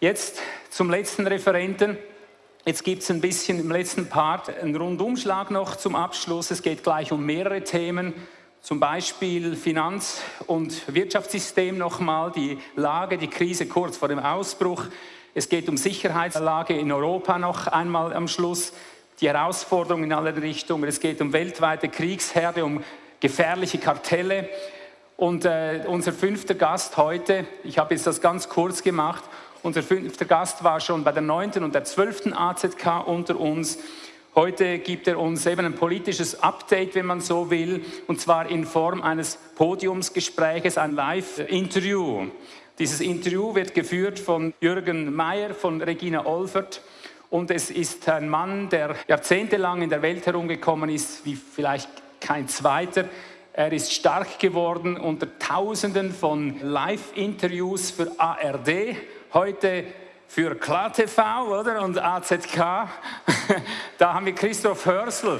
Jetzt zum letzten Referenten. Jetzt gibt es ein bisschen im letzten Part einen Rundumschlag noch zum Abschluss. Es geht gleich um mehrere Themen, zum Beispiel Finanz- und Wirtschaftssystem nochmal, die Lage, die Krise kurz vor dem Ausbruch. Es geht um Sicherheitslage in Europa noch einmal am Schluss, die Herausforderungen in alle Richtungen. Es geht um weltweite Kriegsherde, um gefährliche Kartelle. Und äh, unser fünfter Gast heute, ich habe jetzt das ganz kurz gemacht, unser fünfter Gast war schon bei der neunten und der zwölften AZK unter uns. Heute gibt er uns eben ein politisches Update, wenn man so will, und zwar in Form eines Podiumsgespräches, ein Live-Interview. Dieses Interview wird geführt von Jürgen Mayer, von Regina Olfert. Und es ist ein Mann, der jahrzehntelang in der Welt herumgekommen ist, wie vielleicht kein zweiter. Er ist stark geworden unter Tausenden von Live-Interviews für ARD. Heute für KlarTV oder? und AZK. da haben wir Christoph Hörsel.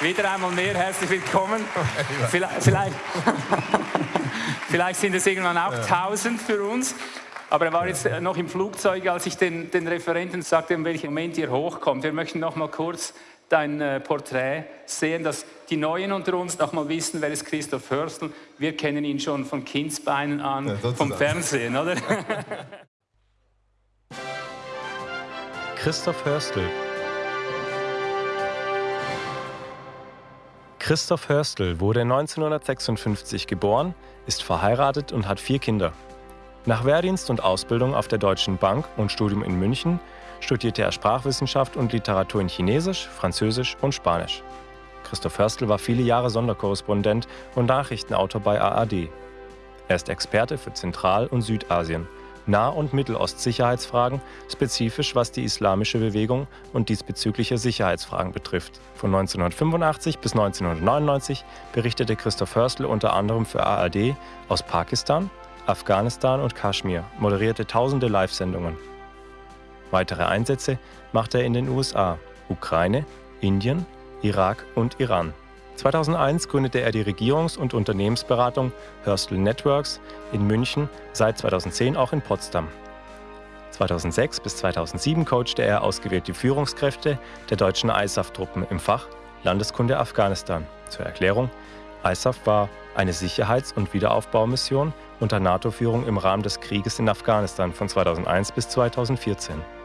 Wieder einmal mehr herzlich willkommen. Vielleicht, vielleicht, vielleicht sind es irgendwann auch tausend für uns. Aber er war jetzt noch im Flugzeug, als ich den, den Referenten sagte, in welchem Moment ihr hochkommt. Wir möchten noch mal kurz dein äh, Porträt sehen, dass die Neuen unter uns noch mal wissen, wer ist Christoph Hörstel. Wir kennen ihn schon von Kindsbeinen an, ja, vom Fernsehen, oder? Christoph Hörstel. Christoph Hörstel wurde 1956 geboren, ist verheiratet und hat vier Kinder. Nach Wehrdienst und Ausbildung auf der Deutschen Bank und Studium in München studierte er Sprachwissenschaft und Literatur in Chinesisch, Französisch und Spanisch. Christoph Hörstel war viele Jahre Sonderkorrespondent und Nachrichtenautor bei ARD. Er ist Experte für Zentral- und Südasien, Nah- und Mittelost-Sicherheitsfragen, spezifisch was die islamische Bewegung und diesbezügliche Sicherheitsfragen betrifft. Von 1985 bis 1999 berichtete Christoph Hörstel unter anderem für ARD aus Pakistan, Afghanistan und Kaschmir, moderierte tausende Live-Sendungen. Weitere Einsätze machte er in den USA, Ukraine, Indien, Irak und Iran. 2001 gründete er die Regierungs- und Unternehmensberatung Hörstel Networks in München, seit 2010 auch in Potsdam. 2006 bis 2007 coachte er ausgewählte Führungskräfte der deutschen ISAF-Truppen im Fach Landeskunde Afghanistan. Zur Erklärung, ISAF war eine Sicherheits- und Wiederaufbaumission unter NATO-Führung im Rahmen des Krieges in Afghanistan von 2001 bis 2014.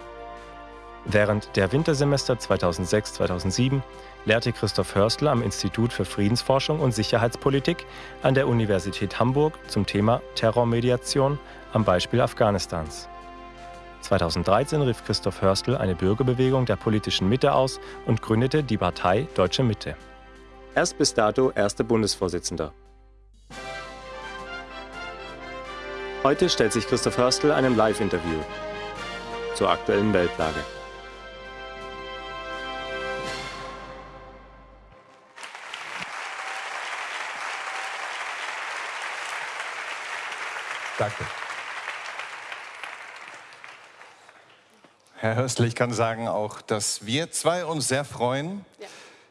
Während der Wintersemester 2006-2007 lehrte Christoph Hörstel am Institut für Friedensforschung und Sicherheitspolitik an der Universität Hamburg zum Thema Terrormediation am Beispiel Afghanistans. 2013 rief Christoph Hörstel eine Bürgerbewegung der politischen Mitte aus und gründete die Partei Deutsche Mitte. Er ist bis dato erster Bundesvorsitzender. Heute stellt sich Christoph Hörstel einem Live-Interview zur aktuellen Weltlage. Danke. Herr Hörstel, ich kann sagen auch, dass wir zwei uns sehr freuen, ja.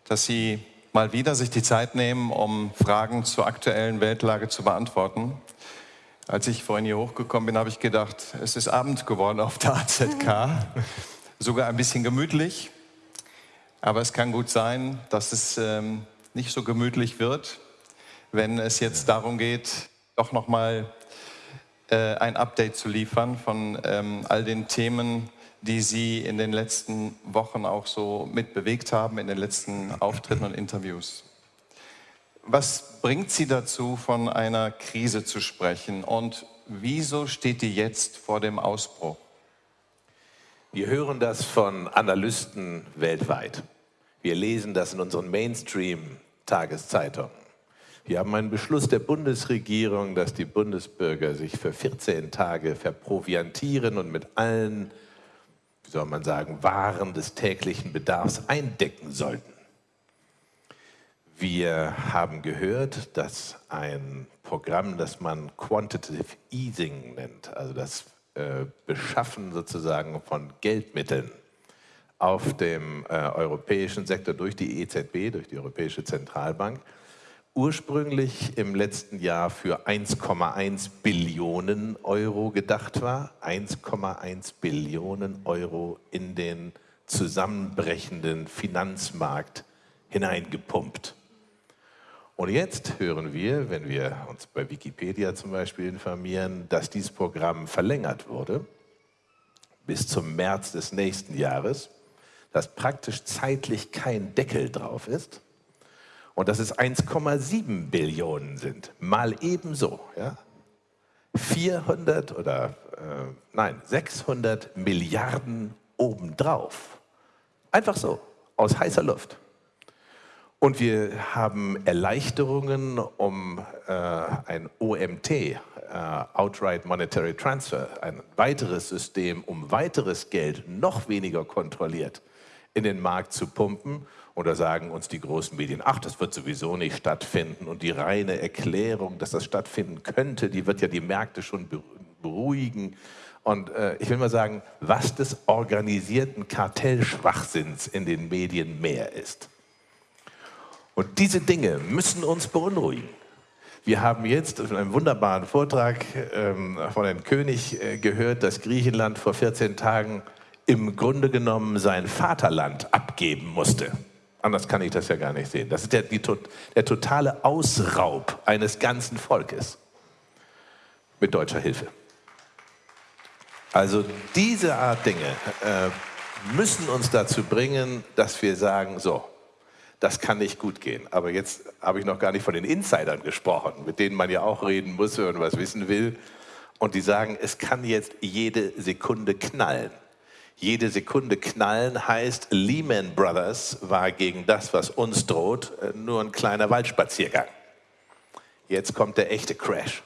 dass Sie mal wieder sich die Zeit nehmen, um Fragen zur aktuellen Weltlage zu beantworten. Als ich vorhin hier hochgekommen bin, habe ich gedacht, es ist Abend geworden auf der AZK. Sogar ein bisschen gemütlich. Aber es kann gut sein, dass es ähm, nicht so gemütlich wird, wenn es jetzt darum geht, doch nochmal äh, ein Update zu liefern von ähm, all den Themen, die Sie in den letzten Wochen auch so mitbewegt haben, in den letzten Auftritten und Interviews. Was bringt Sie dazu, von einer Krise zu sprechen und wieso steht die jetzt vor dem Ausbruch? Wir hören das von Analysten weltweit. Wir lesen das in unseren Mainstream-Tageszeitungen. Wir haben einen Beschluss der Bundesregierung, dass die Bundesbürger sich für 14 Tage verproviantieren und mit allen, wie soll man sagen, Waren des täglichen Bedarfs eindecken sollten. Wir haben gehört, dass ein Programm, das man Quantitative Easing nennt, also das äh, Beschaffen sozusagen von Geldmitteln, auf dem äh, europäischen Sektor durch die EZB, durch die Europäische Zentralbank, ursprünglich im letzten Jahr für 1,1 Billionen Euro gedacht war. 1,1 Billionen Euro in den zusammenbrechenden Finanzmarkt hineingepumpt. Und jetzt hören wir, wenn wir uns bei Wikipedia zum Beispiel informieren, dass dieses Programm verlängert wurde bis zum März des nächsten Jahres, dass praktisch zeitlich kein Deckel drauf ist und dass es 1,7 Billionen sind, mal ebenso. Ja? 400 oder äh, nein, 600 Milliarden obendrauf. Einfach so, aus heißer Luft. Und wir haben Erleichterungen um äh, ein OMT, äh, Outright Monetary Transfer, ein weiteres System, um weiteres Geld noch weniger kontrolliert in den Markt zu pumpen. Da sagen uns die großen Medien, ach, das wird sowieso nicht stattfinden. Und die reine Erklärung, dass das stattfinden könnte, die wird ja die Märkte schon beruhigen. Und äh, ich will mal sagen, was des organisierten Kartellschwachsinns in den Medien mehr ist. Und diese Dinge müssen uns beunruhigen. Wir haben jetzt in einem wunderbaren Vortrag ähm, von Herrn König äh, gehört, dass Griechenland vor 14 Tagen im Grunde genommen sein Vaterland abgeben musste. Anders kann ich das ja gar nicht sehen. Das ist der, die, der totale Ausraub eines ganzen Volkes mit deutscher Hilfe. Also diese Art Dinge äh, müssen uns dazu bringen, dass wir sagen, so, das kann nicht gut gehen. Aber jetzt habe ich noch gar nicht von den Insidern gesprochen, mit denen man ja auch reden muss, wenn man was wissen will. Und die sagen, es kann jetzt jede Sekunde knallen. Jede Sekunde knallen heißt, Lehman Brothers war gegen das, was uns droht, äh, nur ein kleiner Waldspaziergang. Jetzt kommt der echte Crash.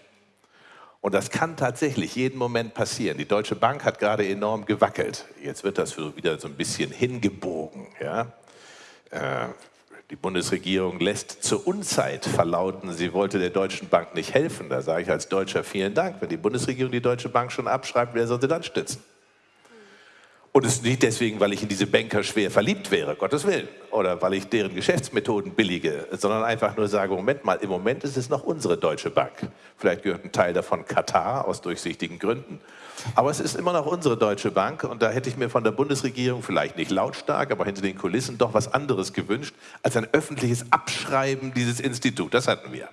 Und das kann tatsächlich jeden Moment passieren. Die Deutsche Bank hat gerade enorm gewackelt. Jetzt wird das wieder so ein bisschen hingebogen. Ja? Äh, die Bundesregierung lässt zur Unzeit verlauten, sie wollte der Deutschen Bank nicht helfen. Da sage ich als Deutscher vielen Dank. Wenn die Bundesregierung die Deutsche Bank schon abschreibt, wer soll sie dann stützen? Und es ist nicht deswegen, weil ich in diese Banker schwer verliebt wäre, Gottes Willen, oder weil ich deren Geschäftsmethoden billige, sondern einfach nur sage, Moment mal, im Moment ist es noch unsere Deutsche Bank. Vielleicht gehört ein Teil davon Katar aus durchsichtigen Gründen. Aber es ist immer noch unsere Deutsche Bank und da hätte ich mir von der Bundesregierung vielleicht nicht lautstark, aber hinter den Kulissen doch was anderes gewünscht, als ein öffentliches Abschreiben dieses Instituts. Das hatten wir.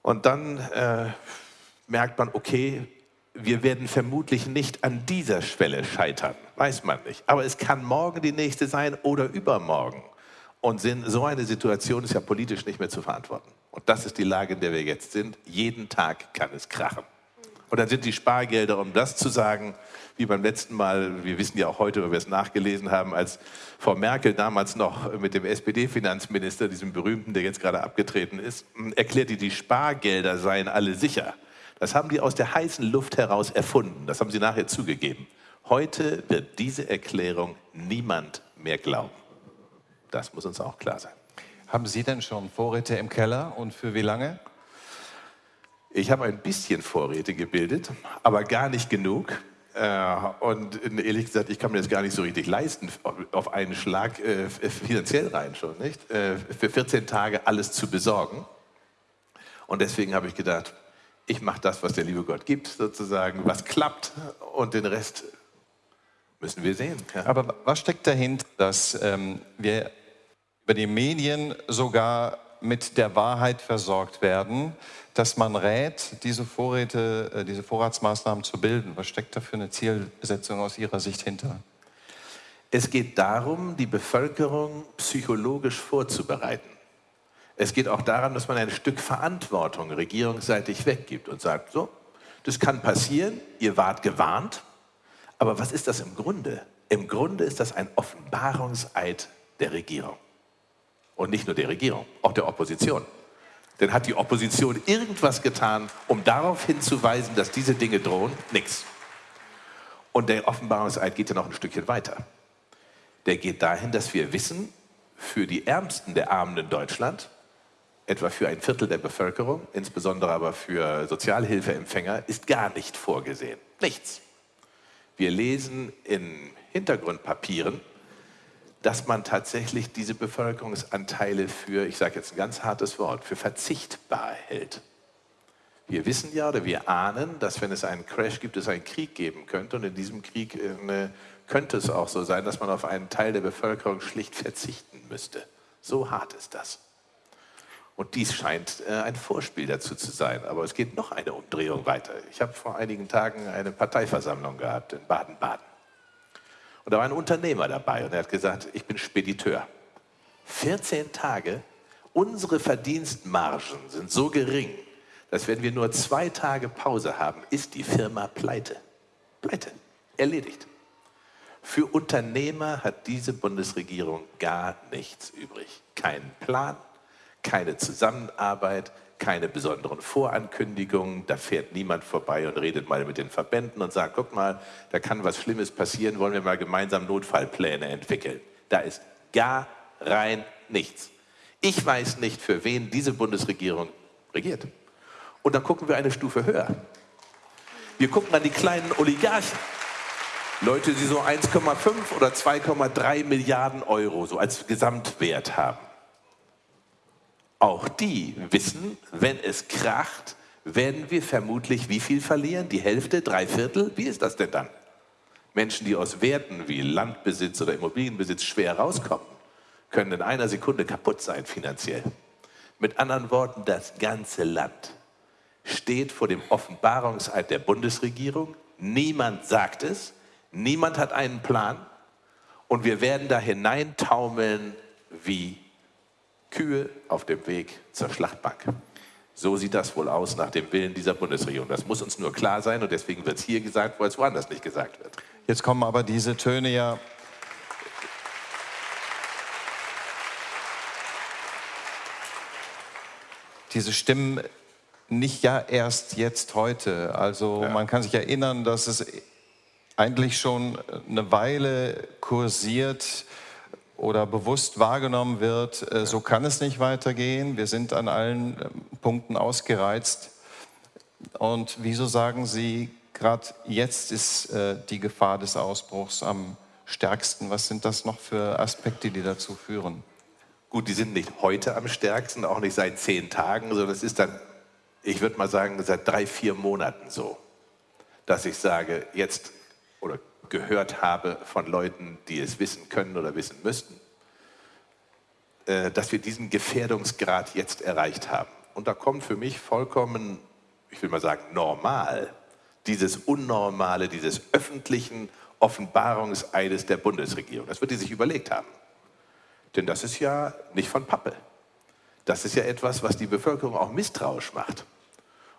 Und dann äh, merkt man, okay, wir werden vermutlich nicht an dieser Schwelle scheitern, weiß man nicht. Aber es kann morgen die nächste sein oder übermorgen. Und so eine Situation ist ja politisch nicht mehr zu verantworten. Und das ist die Lage, in der wir jetzt sind. Jeden Tag kann es krachen. Und dann sind die Spargelder, um das zu sagen, wie beim letzten Mal, wir wissen ja auch heute, weil wir es nachgelesen haben, als Frau Merkel damals noch mit dem SPD-Finanzminister, diesem berühmten, der jetzt gerade abgetreten ist, erklärte, die Spargelder seien alle sicher. Das haben die aus der heißen Luft heraus erfunden. Das haben sie nachher zugegeben. Heute wird diese Erklärung niemand mehr glauben. Das muss uns auch klar sein. Haben Sie denn schon Vorräte im Keller und für wie lange? Ich habe ein bisschen Vorräte gebildet, aber gar nicht genug. Äh, und ehrlich gesagt, ich kann mir das gar nicht so richtig leisten, auf einen Schlag äh, finanziell rein schon, nicht? Äh, für 14 Tage alles zu besorgen. Und deswegen habe ich gedacht, ich mache das, was der liebe Gott gibt, sozusagen, was klappt und den Rest müssen wir sehen. Ja. Aber was steckt dahinter, dass ähm, wir über die Medien sogar mit der Wahrheit versorgt werden, dass man rät, diese Vorräte, äh, diese Vorratsmaßnahmen zu bilden? Was steckt da für eine Zielsetzung aus Ihrer Sicht hinter? Es geht darum, die Bevölkerung psychologisch vorzubereiten. Es geht auch daran, dass man ein Stück Verantwortung regierungsseitig weggibt und sagt, so, das kann passieren, ihr wart gewarnt, aber was ist das im Grunde? Im Grunde ist das ein Offenbarungseid der Regierung. Und nicht nur der Regierung, auch der Opposition. Denn hat die Opposition irgendwas getan, um darauf hinzuweisen, dass diese Dinge drohen? Nix. Und der Offenbarungseid geht ja noch ein Stückchen weiter. Der geht dahin, dass wir wissen, für die Ärmsten der Armen in Deutschland etwa für ein Viertel der Bevölkerung, insbesondere aber für Sozialhilfeempfänger, ist gar nicht vorgesehen. Nichts. Wir lesen in Hintergrundpapieren, dass man tatsächlich diese Bevölkerungsanteile für, ich sage jetzt ein ganz hartes Wort, für verzichtbar hält. Wir wissen ja oder wir ahnen, dass wenn es einen Crash gibt, es einen Krieg geben könnte. Und in diesem Krieg eine, könnte es auch so sein, dass man auf einen Teil der Bevölkerung schlicht verzichten müsste. So hart ist das. Und dies scheint äh, ein Vorspiel dazu zu sein. Aber es geht noch eine Umdrehung weiter. Ich habe vor einigen Tagen eine Parteiversammlung gehabt in Baden-Baden. Und da war ein Unternehmer dabei und er hat gesagt, ich bin Spediteur. 14 Tage, unsere Verdienstmargen sind so gering, dass wenn wir nur zwei Tage Pause haben, ist die Firma pleite. Pleite. Erledigt. Für Unternehmer hat diese Bundesregierung gar nichts übrig. Keinen Plan, keine Zusammenarbeit, keine besonderen Vorankündigungen. Da fährt niemand vorbei und redet mal mit den Verbänden und sagt, guck mal, da kann was Schlimmes passieren, wollen wir mal gemeinsam Notfallpläne entwickeln. Da ist gar rein nichts. Ich weiß nicht, für wen diese Bundesregierung regiert. Und dann gucken wir eine Stufe höher. Wir gucken an die kleinen Oligarchen. Leute, die so 1,5 oder 2,3 Milliarden Euro so als Gesamtwert haben. Auch die wissen, wenn es kracht, werden wir vermutlich wie viel verlieren? Die Hälfte, drei Viertel? Wie ist das denn dann? Menschen, die aus Werten wie Landbesitz oder Immobilienbesitz schwer rauskommen, können in einer Sekunde kaputt sein finanziell. Mit anderen Worten, das ganze Land steht vor dem Offenbarungseid der Bundesregierung. Niemand sagt es, niemand hat einen Plan und wir werden da hineintaumeln wie Kühe auf dem Weg zur Schlachtbank. So sieht das wohl aus nach dem Willen dieser Bundesregierung. Das muss uns nur klar sein und deswegen wird es hier gesagt, wo es woanders nicht gesagt wird. Jetzt kommen aber diese Töne ja diese Stimmen nicht ja erst jetzt heute. Also ja. man kann sich erinnern, dass es eigentlich schon eine Weile kursiert oder bewusst wahrgenommen wird, äh, so kann es nicht weitergehen. Wir sind an allen ähm, Punkten ausgereizt. Und wieso sagen Sie, gerade jetzt ist äh, die Gefahr des Ausbruchs am stärksten? Was sind das noch für Aspekte, die dazu führen? Gut, die sind nicht heute am stärksten, auch nicht seit zehn Tagen, sondern es ist dann ich würde mal sagen, seit drei, vier Monaten so, dass ich sage, jetzt oder gehört habe von Leuten, die es wissen können oder wissen müssten, äh, dass wir diesen Gefährdungsgrad jetzt erreicht haben. Und da kommt für mich vollkommen, ich will mal sagen, normal, dieses Unnormale, dieses öffentlichen Offenbarungseides der Bundesregierung. Das wird die sich überlegt haben. Denn das ist ja nicht von Pappe. Das ist ja etwas, was die Bevölkerung auch misstrauisch macht.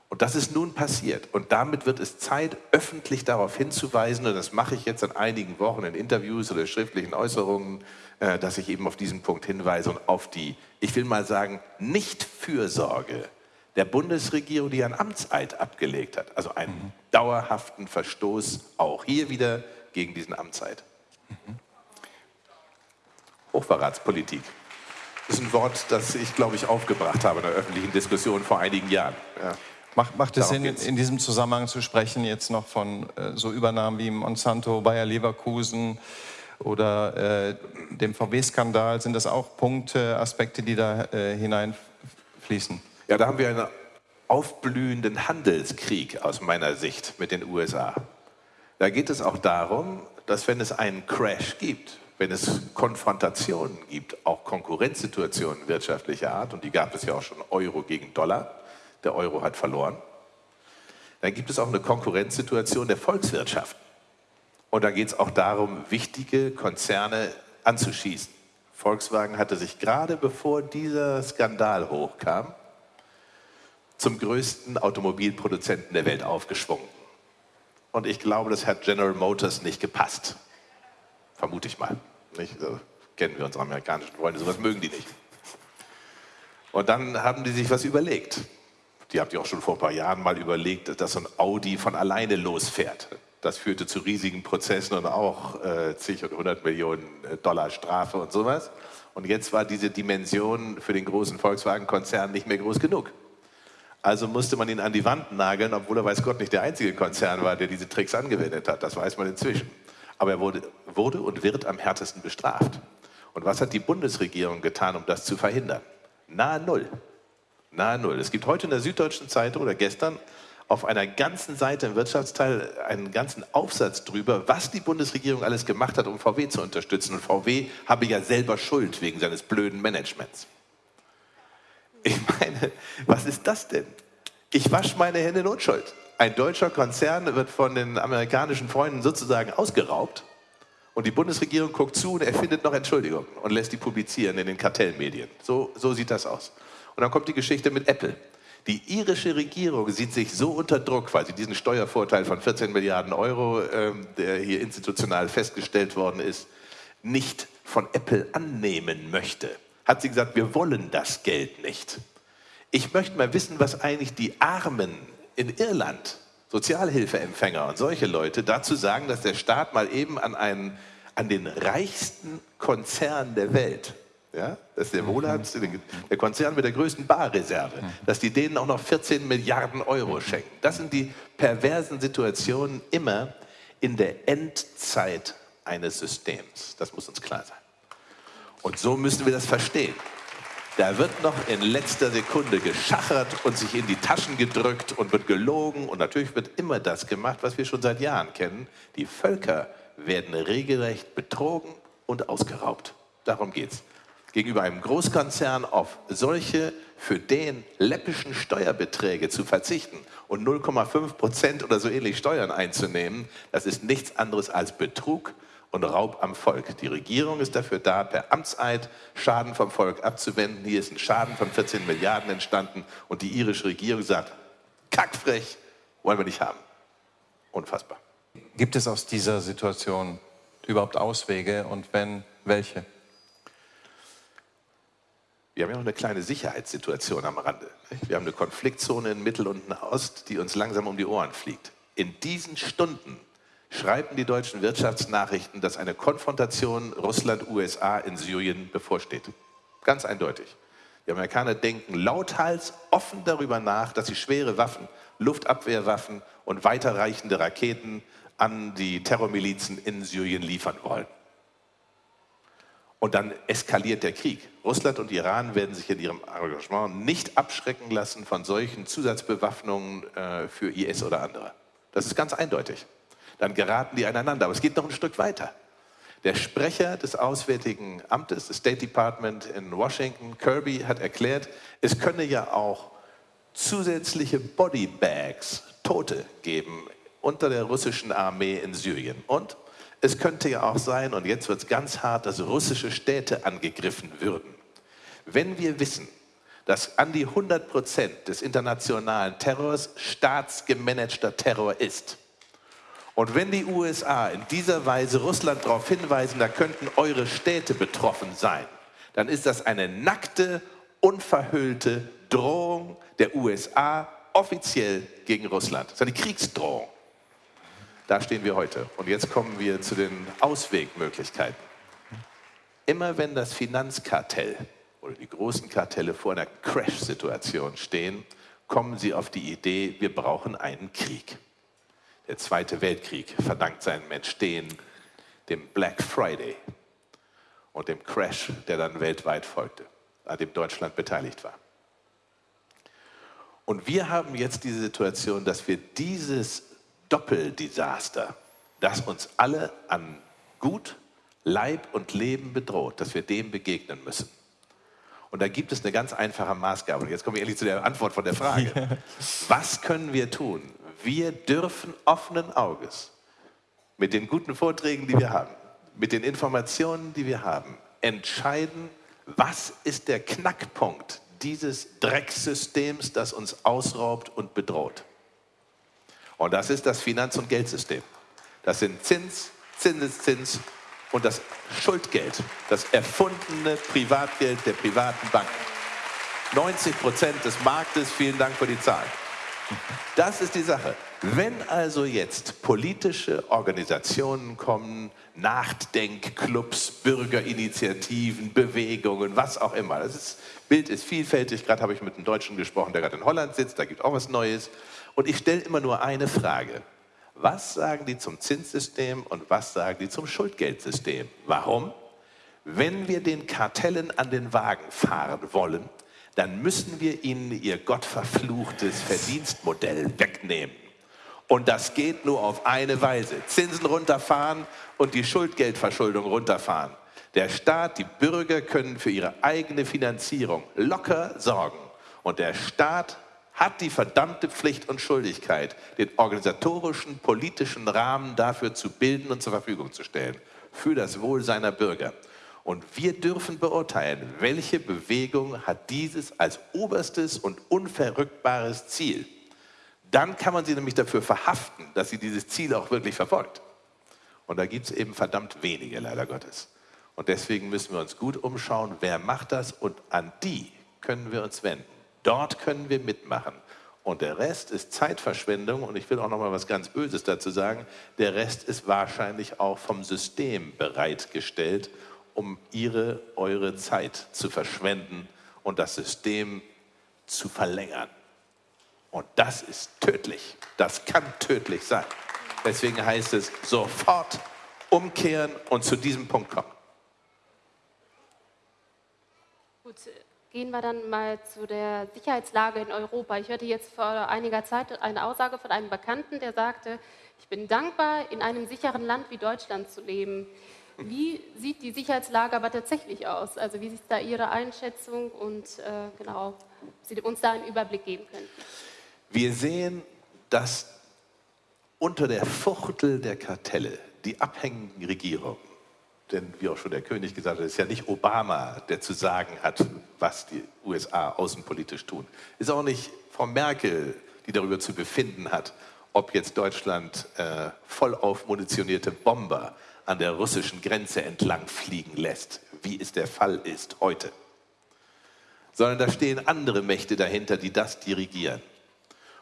Und das ist nun passiert. Und damit wird es Zeit, öffentlich darauf hinzuweisen, und das mache ich jetzt in einigen Wochen in Interviews oder schriftlichen Äußerungen, äh, dass ich eben auf diesen Punkt hinweise und auf die, ich will mal sagen, Nichtfürsorge der Bundesregierung, die einen Amtseid abgelegt hat. Also einen mhm. dauerhaften Verstoß auch hier wieder gegen diesen Amtseid. Mhm. Hochverratspolitik. Das ist ein Wort, das ich, glaube ich, aufgebracht habe in der öffentlichen Diskussion vor einigen Jahren. Ja. Macht, macht es Sinn, in diesem Zusammenhang zu sprechen, jetzt noch von äh, so Übernahmen wie Monsanto, Bayer Leverkusen oder äh, dem VW-Skandal? Sind das auch Punkte, Aspekte, die da äh, hineinfließen? Ja, da haben wir einen aufblühenden Handelskrieg aus meiner Sicht mit den USA. Da geht es auch darum, dass wenn es einen Crash gibt, wenn es Konfrontationen gibt, auch Konkurrenzsituationen wirtschaftlicher Art, und die gab es ja auch schon Euro gegen Dollar, der Euro hat verloren. Dann gibt es auch eine Konkurrenzsituation der Volkswirtschaft. Und da geht es auch darum, wichtige Konzerne anzuschießen. Volkswagen hatte sich gerade bevor dieser Skandal hochkam, zum größten Automobilproduzenten der Welt aufgeschwungen. Und ich glaube, das hat General Motors nicht gepasst. Vermute ich mal. Nicht? So kennen wir unsere amerikanischen Freunde, sowas mögen die nicht. Und dann haben die sich was überlegt die habt ihr auch schon vor ein paar Jahren mal überlegt, dass so ein Audi von alleine losfährt. Das führte zu riesigen Prozessen und auch äh, zig und hundert Millionen äh, Dollar Strafe und sowas. Und jetzt war diese Dimension für den großen Volkswagen-Konzern nicht mehr groß genug. Also musste man ihn an die Wand nageln, obwohl er weiß Gott nicht der einzige Konzern war, der diese Tricks angewendet hat. Das weiß man inzwischen. Aber er wurde, wurde und wird am härtesten bestraft. Und was hat die Bundesregierung getan, um das zu verhindern? Nahe Null. Nahe Null. Es gibt heute in der Süddeutschen Zeitung oder gestern auf einer ganzen Seite im Wirtschaftsteil einen ganzen Aufsatz drüber, was die Bundesregierung alles gemacht hat, um VW zu unterstützen. Und VW habe ja selber Schuld wegen seines blöden Managements. Ich meine, was ist das denn? Ich wasche meine Hände in Unschuld. Ein deutscher Konzern wird von den amerikanischen Freunden sozusagen ausgeraubt und die Bundesregierung guckt zu und erfindet noch Entschuldigungen und lässt die publizieren in den Kartellmedien. So, so sieht das aus. Und dann kommt die Geschichte mit Apple. Die irische Regierung sieht sich so unter Druck, weil sie diesen Steuervorteil von 14 Milliarden Euro, ähm, der hier institutional festgestellt worden ist, nicht von Apple annehmen möchte. Hat sie gesagt, wir wollen das Geld nicht. Ich möchte mal wissen, was eigentlich die Armen in Irland, Sozialhilfeempfänger und solche Leute, dazu sagen, dass der Staat mal eben an, einen, an den reichsten Konzern der Welt ja, das ist der Wohlhabendste, der Konzern mit der größten Barreserve, dass die denen auch noch 14 Milliarden Euro schenken. Das sind die perversen Situationen immer in der Endzeit eines Systems. Das muss uns klar sein. Und so müssen wir das verstehen. Da wird noch in letzter Sekunde geschachert und sich in die Taschen gedrückt und wird gelogen. Und natürlich wird immer das gemacht, was wir schon seit Jahren kennen. Die Völker werden regelrecht betrogen und ausgeraubt. Darum geht's gegenüber einem Großkonzern auf solche für den läppischen Steuerbeträge zu verzichten und 0,5 Prozent oder so ähnlich Steuern einzunehmen, das ist nichts anderes als Betrug und Raub am Volk. Die Regierung ist dafür da, per Amtseid Schaden vom Volk abzuwenden. Hier ist ein Schaden von 14 Milliarden entstanden und die irische Regierung sagt, kackfrech, wollen wir nicht haben. Unfassbar. Gibt es aus dieser Situation überhaupt Auswege und wenn, welche? Wir haben ja noch eine kleine Sicherheitssituation am Rande. Wir haben eine Konfliktzone in Mittel- und Ost, die uns langsam um die Ohren fliegt. In diesen Stunden schreiben die deutschen Wirtschaftsnachrichten, dass eine Konfrontation Russland-USA in Syrien bevorsteht. Ganz eindeutig. Die Amerikaner denken lauthals offen darüber nach, dass sie schwere Waffen, Luftabwehrwaffen und weiterreichende Raketen an die Terrormilizen in Syrien liefern wollen. Und dann eskaliert der Krieg. Russland und Iran werden sich in ihrem Engagement nicht abschrecken lassen von solchen Zusatzbewaffnungen äh, für IS oder andere. Das ist ganz eindeutig. Dann geraten die aneinander. Aber es geht noch ein Stück weiter. Der Sprecher des Auswärtigen Amtes, des State Department in Washington, Kirby, hat erklärt, es könne ja auch zusätzliche Bodybags, Tote geben unter der russischen Armee in Syrien. Und es könnte ja auch sein, und jetzt wird es ganz hart, dass russische Städte angegriffen würden. Wenn wir wissen, dass an die 100 Prozent des internationalen Terrors staatsgemanagter Terror ist, und wenn die USA in dieser Weise Russland darauf hinweisen, da könnten eure Städte betroffen sein, dann ist das eine nackte, unverhüllte Drohung der USA offiziell gegen Russland. Das ist eine Kriegsdrohung. Da stehen wir heute. Und jetzt kommen wir zu den Auswegmöglichkeiten. Immer wenn das Finanzkartell oder die großen Kartelle vor einer Crash-Situation stehen, kommen sie auf die Idee, wir brauchen einen Krieg. Der Zweite Weltkrieg verdankt seinem Entstehen dem Black Friday und dem Crash, der dann weltweit folgte, an dem Deutschland beteiligt war. Und wir haben jetzt die Situation, dass wir dieses Doppeldesaster, das uns alle an Gut, Leib und Leben bedroht, dass wir dem begegnen müssen. Und da gibt es eine ganz einfache Maßgabe. Und jetzt komme ich endlich zu der Antwort von der Frage. Was können wir tun? Wir dürfen offenen Auges mit den guten Vorträgen, die wir haben, mit den Informationen, die wir haben, entscheiden, was ist der Knackpunkt dieses Drecksystems, das uns ausraubt und bedroht. Und das ist das Finanz- und Geldsystem. Das sind Zins, Zinseszins und das Schuldgeld, das erfundene Privatgeld der privaten Banken. 90 Prozent des Marktes, vielen Dank für die Zahl. Das ist die Sache. Wenn also jetzt politische Organisationen kommen, Nachdenkclubs, Bürgerinitiativen, Bewegungen, was auch immer, das ist, Bild ist vielfältig. Gerade habe ich mit einem Deutschen gesprochen, der gerade in Holland sitzt, da gibt es auch was Neues. Und ich stelle immer nur eine Frage. Was sagen die zum Zinssystem und was sagen die zum Schuldgeldsystem? Warum? Wenn wir den Kartellen an den Wagen fahren wollen, dann müssen wir ihnen ihr gottverfluchtes Verdienstmodell wegnehmen. Und das geht nur auf eine Weise. Zinsen runterfahren und die Schuldgeldverschuldung runterfahren. Der Staat, die Bürger können für ihre eigene Finanzierung locker sorgen. Und der Staat hat die verdammte Pflicht und Schuldigkeit, den organisatorischen, politischen Rahmen dafür zu bilden und zur Verfügung zu stellen. Für das Wohl seiner Bürger. Und wir dürfen beurteilen, welche Bewegung hat dieses als oberstes und unverrückbares Ziel. Dann kann man sie nämlich dafür verhaften, dass sie dieses Ziel auch wirklich verfolgt. Und da gibt es eben verdammt wenige, leider Gottes. Und deswegen müssen wir uns gut umschauen, wer macht das und an die können wir uns wenden. Dort können wir mitmachen. Und der Rest ist Zeitverschwendung. Und ich will auch noch mal was ganz Böses dazu sagen. Der Rest ist wahrscheinlich auch vom System bereitgestellt, um ihre, eure Zeit zu verschwenden und das System zu verlängern. Und das ist tödlich. Das kann tödlich sein. Deswegen heißt es sofort umkehren und zu diesem Punkt kommen. Gut, gehen wir dann mal zu der Sicherheitslage in Europa. Ich hörte jetzt vor einiger Zeit eine Aussage von einem Bekannten, der sagte, ich bin dankbar, in einem sicheren Land wie Deutschland zu leben. Wie sieht die Sicherheitslage aber tatsächlich aus? Also wie ist da Ihre Einschätzung und äh, genau, Sie uns da einen Überblick geben können? Wir sehen, dass unter der Fuchtel der Kartelle die abhängigen Regierungen, denn wie auch schon der König gesagt hat, ist ja nicht Obama, der zu sagen hat, was die USA außenpolitisch tun. Ist auch nicht Frau Merkel, die darüber zu befinden hat, ob jetzt Deutschland äh, voll aufmunitionierte Bomber an der russischen Grenze entlang fliegen lässt, wie es der Fall ist heute. Sondern da stehen andere Mächte dahinter, die das dirigieren.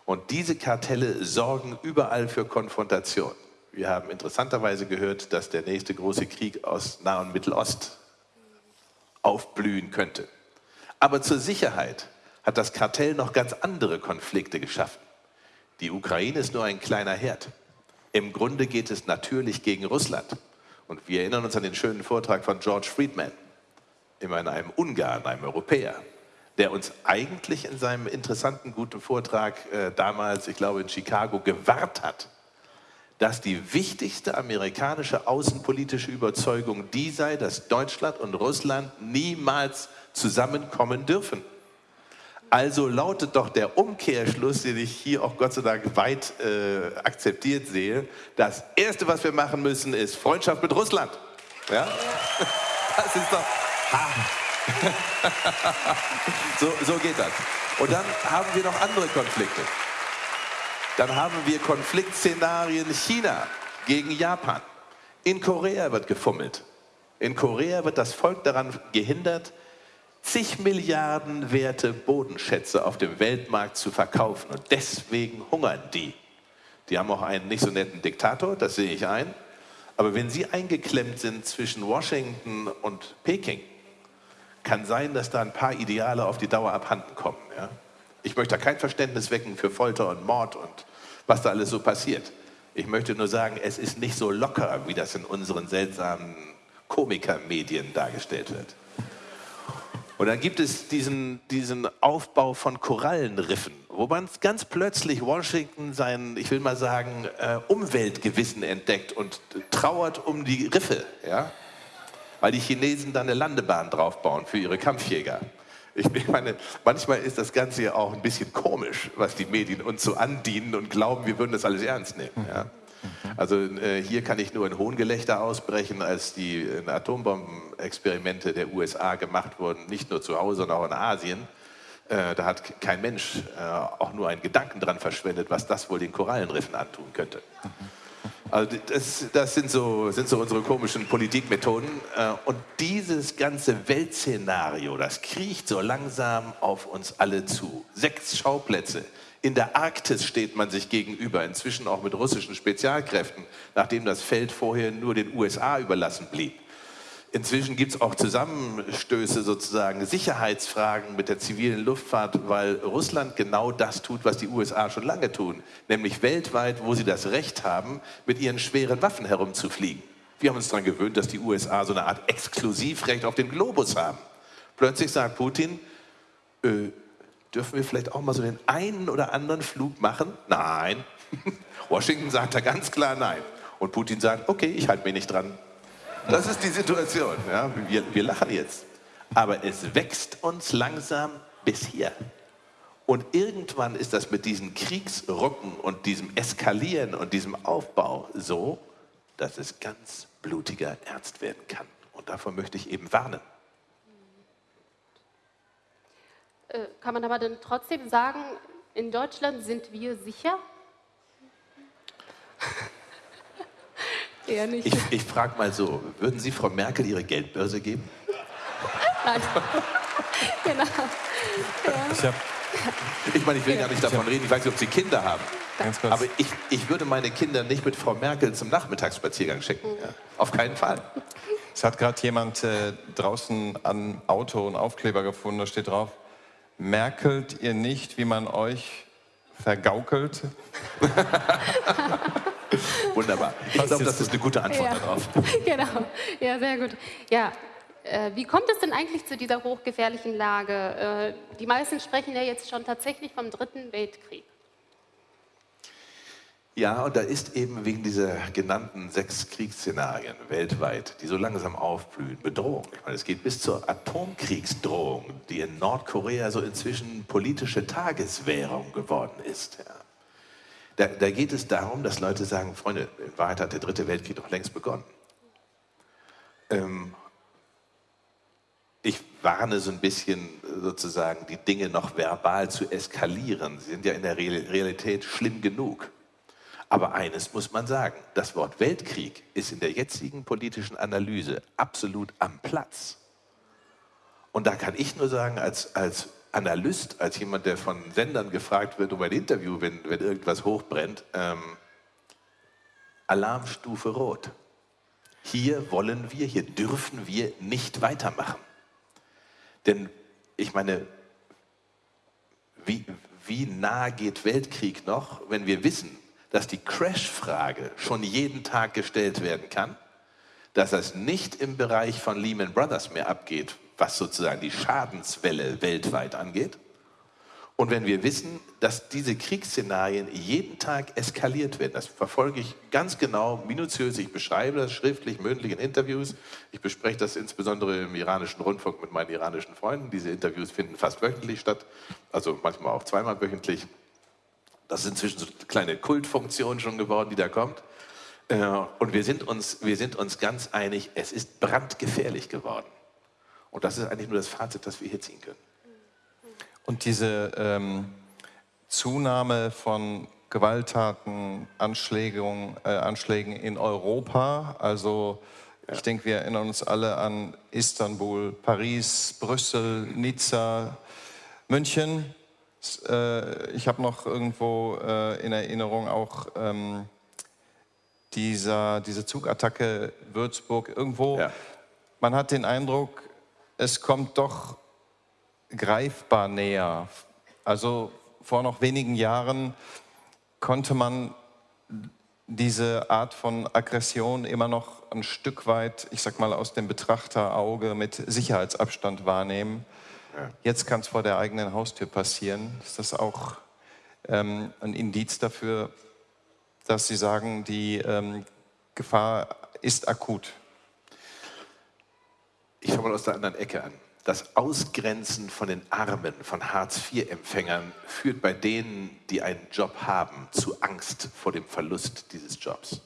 Und diese Kartelle sorgen überall für Konfrontation. Wir haben interessanterweise gehört, dass der nächste große Krieg aus Nah- und Mittelost aufblühen könnte. Aber zur Sicherheit hat das Kartell noch ganz andere Konflikte geschaffen. Die Ukraine ist nur ein kleiner Herd. Im Grunde geht es natürlich gegen Russland. Und wir erinnern uns an den schönen Vortrag von George Friedman, immerhin einem Ungarn, einem Europäer, der uns eigentlich in seinem interessanten, guten Vortrag äh, damals, ich glaube in Chicago, gewahrt hat, dass die wichtigste amerikanische außenpolitische Überzeugung die sei, dass Deutschland und Russland niemals zusammenkommen dürfen. Also lautet doch der Umkehrschluss, den ich hier auch Gott sei Dank weit äh, akzeptiert sehe, das Erste, was wir machen müssen, ist Freundschaft mit Russland. Ja? Das ist doch... so, so geht das. Und dann haben wir noch andere Konflikte. Dann haben wir Konfliktszenarien China gegen Japan. In Korea wird gefummelt. In Korea wird das Volk daran gehindert, zig Milliarden werte Bodenschätze auf dem Weltmarkt zu verkaufen. Und deswegen hungern die. Die haben auch einen nicht so netten Diktator, das sehe ich ein. Aber wenn sie eingeklemmt sind zwischen Washington und Peking, kann sein, dass da ein paar Ideale auf die Dauer abhanden kommen. Ja? Ich möchte da kein Verständnis wecken für Folter und Mord und was da alles so passiert. Ich möchte nur sagen, es ist nicht so locker, wie das in unseren seltsamen Komikermedien dargestellt wird. Und dann gibt es diesen, diesen Aufbau von Korallenriffen, wo man ganz plötzlich Washington sein, ich will mal sagen, äh, Umweltgewissen entdeckt und trauert um die Riffe. Ja? weil die Chinesen da eine Landebahn draufbauen für ihre Kampfjäger. Ich meine, manchmal ist das Ganze ja auch ein bisschen komisch, was die Medien uns so andienen und glauben, wir würden das alles ernst nehmen. Ja? Also äh, hier kann ich nur ein Hohngelächter ausbrechen, als die äh, Atombombenexperimente der USA gemacht wurden, nicht nur zu Hause, sondern auch in Asien. Äh, da hat kein Mensch äh, auch nur einen Gedanken dran verschwendet, was das wohl den Korallenriffen antun könnte. Also das, das sind, so, sind so unsere komischen Politikmethoden. Äh, und dieses ganze Weltszenario, das kriecht so langsam auf uns alle zu. Sechs Schauplätze. In der Arktis steht man sich gegenüber, inzwischen auch mit russischen Spezialkräften, nachdem das Feld vorher nur den USA überlassen blieb. Inzwischen gibt es auch Zusammenstöße, sozusagen Sicherheitsfragen mit der zivilen Luftfahrt, weil Russland genau das tut, was die USA schon lange tun, nämlich weltweit, wo sie das Recht haben, mit ihren schweren Waffen herumzufliegen. Wir haben uns daran gewöhnt, dass die USA so eine Art Exklusivrecht auf den Globus haben. Plötzlich sagt Putin, äh, dürfen wir vielleicht auch mal so den einen oder anderen Flug machen? Nein. Washington sagt da ganz klar nein. Und Putin sagt, okay, ich halte mich nicht dran. Das ist die Situation. Ja? Wir, wir lachen jetzt. Aber es wächst uns langsam bis hier. Und irgendwann ist das mit diesen Kriegsrucken und diesem Eskalieren und diesem Aufbau so, dass es ganz blutiger ernst werden kann. Und davor möchte ich eben warnen. Äh, kann man aber dann trotzdem sagen, in Deutschland sind wir sicher? Eher nicht. Ich, ich frage mal so, würden Sie Frau Merkel Ihre Geldbörse geben? Nein. genau. Ja. Ich, hab, ich meine, ich will ja. gar nicht davon reden, ich weiß nicht, ob Sie Kinder haben. Aber ich, ich würde meine Kinder nicht mit Frau Merkel zum Nachmittagsspaziergang schicken. Ja. Auf keinen Fall. Es hat gerade jemand äh, draußen am Auto einen Aufkleber gefunden, da steht drauf, merkelt ihr nicht, wie man euch vergaukelt? Wunderbar. Ich glaube, das ist eine gute Antwort ja. darauf. Genau, ja, sehr gut. Ja, äh, wie kommt es denn eigentlich zu dieser hochgefährlichen Lage? Äh, die meisten sprechen ja jetzt schon tatsächlich vom Dritten Weltkrieg. Ja, und da ist eben wegen dieser genannten sechs Kriegsszenarien weltweit, die so langsam aufblühen, Bedrohung. Ich meine, es geht bis zur Atomkriegsdrohung, die in Nordkorea so inzwischen politische Tageswährung geworden ist. Ja. Da, da, geht es darum, dass Leute sagen, Freunde, in Wahrheit hat der Dritte Weltkrieg doch längst begonnen. Ähm, ich warne so ein bisschen sozusagen, die Dinge noch verbal zu eskalieren. Sie sind ja in der Realität schlimm genug. Aber eines muss man sagen, das Wort Weltkrieg ist in der jetzigen politischen Analyse absolut am Platz. Und da kann ich nur sagen, als, als Analyst, als jemand, der von Sendern gefragt wird um ein Interview, wenn, wenn irgendwas hochbrennt, ähm, Alarmstufe Rot. Hier wollen wir, hier dürfen wir nicht weitermachen. Denn ich meine, wie, wie nah geht Weltkrieg noch, wenn wir wissen, dass die Crash-Frage schon jeden Tag gestellt werden kann, dass das nicht im Bereich von Lehman Brothers mehr abgeht, was sozusagen die Schadenswelle weltweit angeht. Und wenn wir wissen, dass diese Kriegsszenarien jeden Tag eskaliert werden, das verfolge ich ganz genau, minutiös, ich beschreibe das schriftlich, mündlich in Interviews. Ich bespreche das insbesondere im iranischen Rundfunk mit meinen iranischen Freunden. Diese Interviews finden fast wöchentlich statt, also manchmal auch zweimal wöchentlich. Das ist inzwischen so eine kleine Kultfunktion schon geworden, die da kommt. Äh, und wir sind uns, wir sind uns ganz einig, es ist brandgefährlich geworden. Und das ist eigentlich nur das Fazit, das wir hier ziehen können. Und diese ähm, Zunahme von Gewalttaten, Anschlägen, äh, Anschlägen in Europa, also ja. ich denke, wir erinnern uns alle an Istanbul, Paris, Brüssel, Nizza, München. Äh, ich habe noch irgendwo äh, in Erinnerung auch ähm, dieser, diese Zugattacke Würzburg irgendwo. Ja. Man hat den Eindruck, es kommt doch greifbar näher. Also vor noch wenigen Jahren konnte man diese Art von Aggression immer noch ein Stück weit, ich sag mal, aus dem Betrachterauge mit Sicherheitsabstand wahrnehmen. Jetzt kann es vor der eigenen Haustür passieren. Ist das auch ähm, ein Indiz dafür, dass Sie sagen, die ähm, Gefahr ist akut? Ich fange mal aus der anderen Ecke an. Das Ausgrenzen von den Armen, von Hartz-IV-Empfängern führt bei denen, die einen Job haben, zu Angst vor dem Verlust dieses Jobs.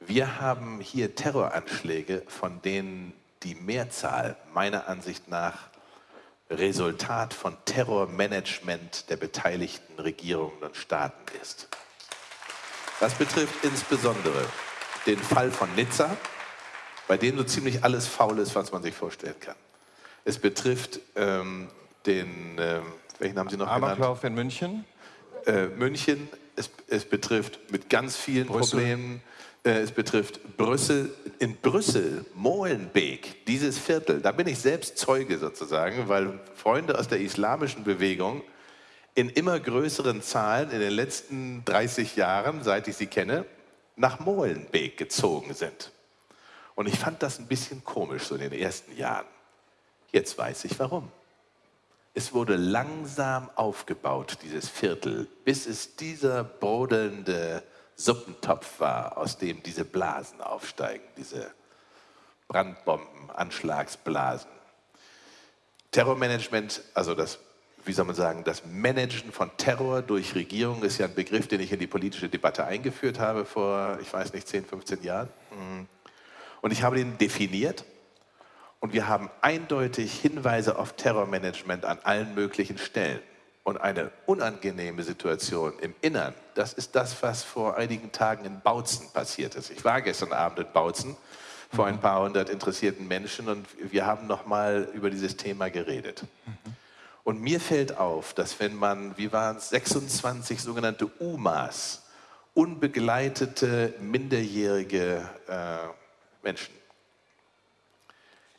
Wir haben hier Terroranschläge, von denen die Mehrzahl meiner Ansicht nach Resultat von Terrormanagement der beteiligten Regierungen und Staaten ist. Das betrifft insbesondere den Fall von Nizza, bei dem so ziemlich alles faul ist, was man sich vorstellen kann. Es betrifft ähm, den, äh, welchen haben Sie noch Amoklauf genannt? in München. Äh, München. Es, es, betrifft mit ganz vielen Brüssel. Problemen äh, es betrifft Brüssel, in Brüssel, Molenbeek, dieses Viertel, da bin ich selbst Zeuge sozusagen, weil Freunde aus der islamischen Bewegung in immer größeren Zahlen in den letzten 30 Jahren, seit ich sie kenne, nach Molenbeek gezogen sind. Und ich fand das ein bisschen komisch so in den ersten Jahren. Jetzt weiß ich warum. Es wurde langsam aufgebaut, dieses Viertel, bis es dieser brodelnde Suppentopf war, aus dem diese Blasen aufsteigen, diese Brandbomben, Anschlagsblasen. Terrormanagement, also das, wie soll man sagen, das Managen von Terror durch Regierung ist ja ein Begriff, den ich in die politische Debatte eingeführt habe vor, ich weiß nicht, 10, 15 Jahren. Mhm. Und ich habe den definiert und wir haben eindeutig Hinweise auf Terrormanagement an allen möglichen Stellen. Und eine unangenehme Situation im Innern, das ist das, was vor einigen Tagen in Bautzen passiert ist. Ich war gestern Abend in Bautzen vor ein paar hundert interessierten Menschen und wir haben nochmal über dieses Thema geredet. Und mir fällt auf, dass wenn man, wie waren es, 26 sogenannte UMAs, unbegleitete minderjährige äh, Menschen,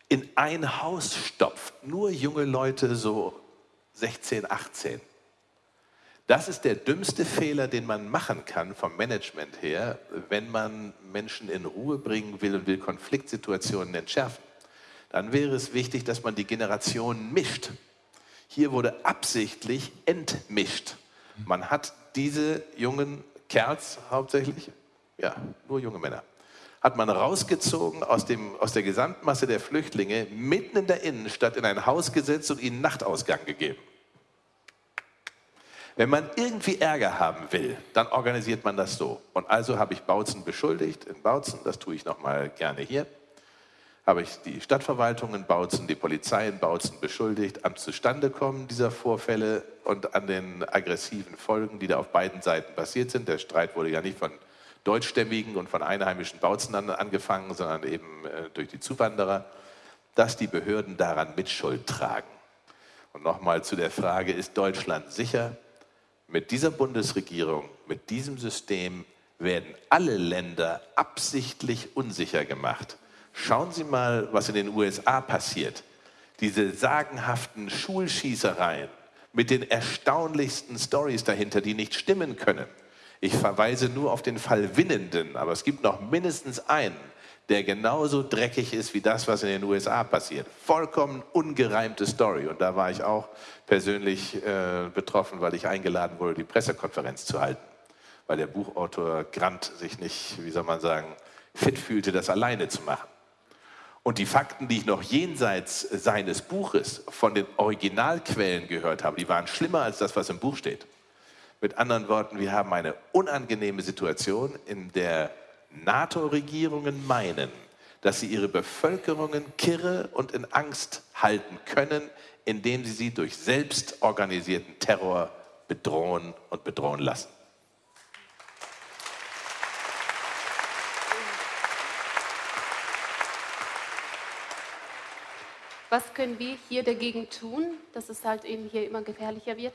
in ein Haus stopft, nur junge Leute so 16, 18. Das ist der dümmste Fehler, den man machen kann vom Management her, wenn man Menschen in Ruhe bringen will und will Konfliktsituationen entschärfen. Dann wäre es wichtig, dass man die Generationen mischt. Hier wurde absichtlich entmischt. Man hat diese jungen Kerls hauptsächlich, ja, nur junge Männer, hat man rausgezogen aus, dem, aus der Gesamtmasse der Flüchtlinge, mitten in der Innenstadt in ein Haus gesetzt und ihnen Nachtausgang gegeben. Wenn man irgendwie Ärger haben will, dann organisiert man das so. Und also habe ich Bautzen beschuldigt in Bautzen, das tue ich nochmal gerne hier, habe ich die Stadtverwaltung in Bautzen, die Polizei in Bautzen beschuldigt am Zustandekommen dieser Vorfälle und an den aggressiven Folgen, die da auf beiden Seiten passiert sind. Der Streit wurde ja nicht von deutschstämmigen und von einheimischen Bautzen angefangen, sondern eben äh, durch die Zuwanderer, dass die Behörden daran Mitschuld tragen. Und nochmal zu der Frage, ist Deutschland sicher? Mit dieser Bundesregierung, mit diesem System werden alle Länder absichtlich unsicher gemacht. Schauen Sie mal, was in den USA passiert. Diese sagenhaften Schulschießereien mit den erstaunlichsten Stories dahinter, die nicht stimmen können. Ich verweise nur auf den Fall Winnenden, aber es gibt noch mindestens einen, der genauso dreckig ist wie das, was in den USA passiert. Vollkommen ungereimte Story. Und da war ich auch persönlich äh, betroffen, weil ich eingeladen wurde, die Pressekonferenz zu halten. Weil der Buchautor Grant sich nicht, wie soll man sagen, fit fühlte, das alleine zu machen. Und die Fakten, die ich noch jenseits seines Buches von den Originalquellen gehört habe, die waren schlimmer als das, was im Buch steht. Mit anderen Worten, wir haben eine unangenehme Situation, in der NATO-Regierungen meinen, dass sie ihre Bevölkerungen kirre und in Angst halten können, indem sie sie durch selbstorganisierten Terror bedrohen und bedrohen lassen. Was können wir hier dagegen tun, dass es halt eben hier immer gefährlicher wird?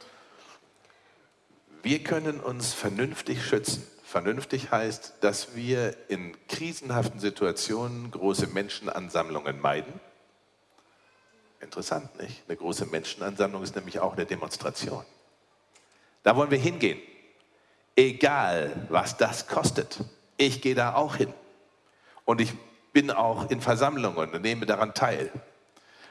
Wir können uns vernünftig schützen. Vernünftig heißt, dass wir in krisenhaften Situationen große Menschenansammlungen meiden. Interessant, nicht? Eine große Menschenansammlung ist nämlich auch eine Demonstration. Da wollen wir hingehen. Egal, was das kostet. Ich gehe da auch hin. Und ich bin auch in Versammlungen und nehme daran teil.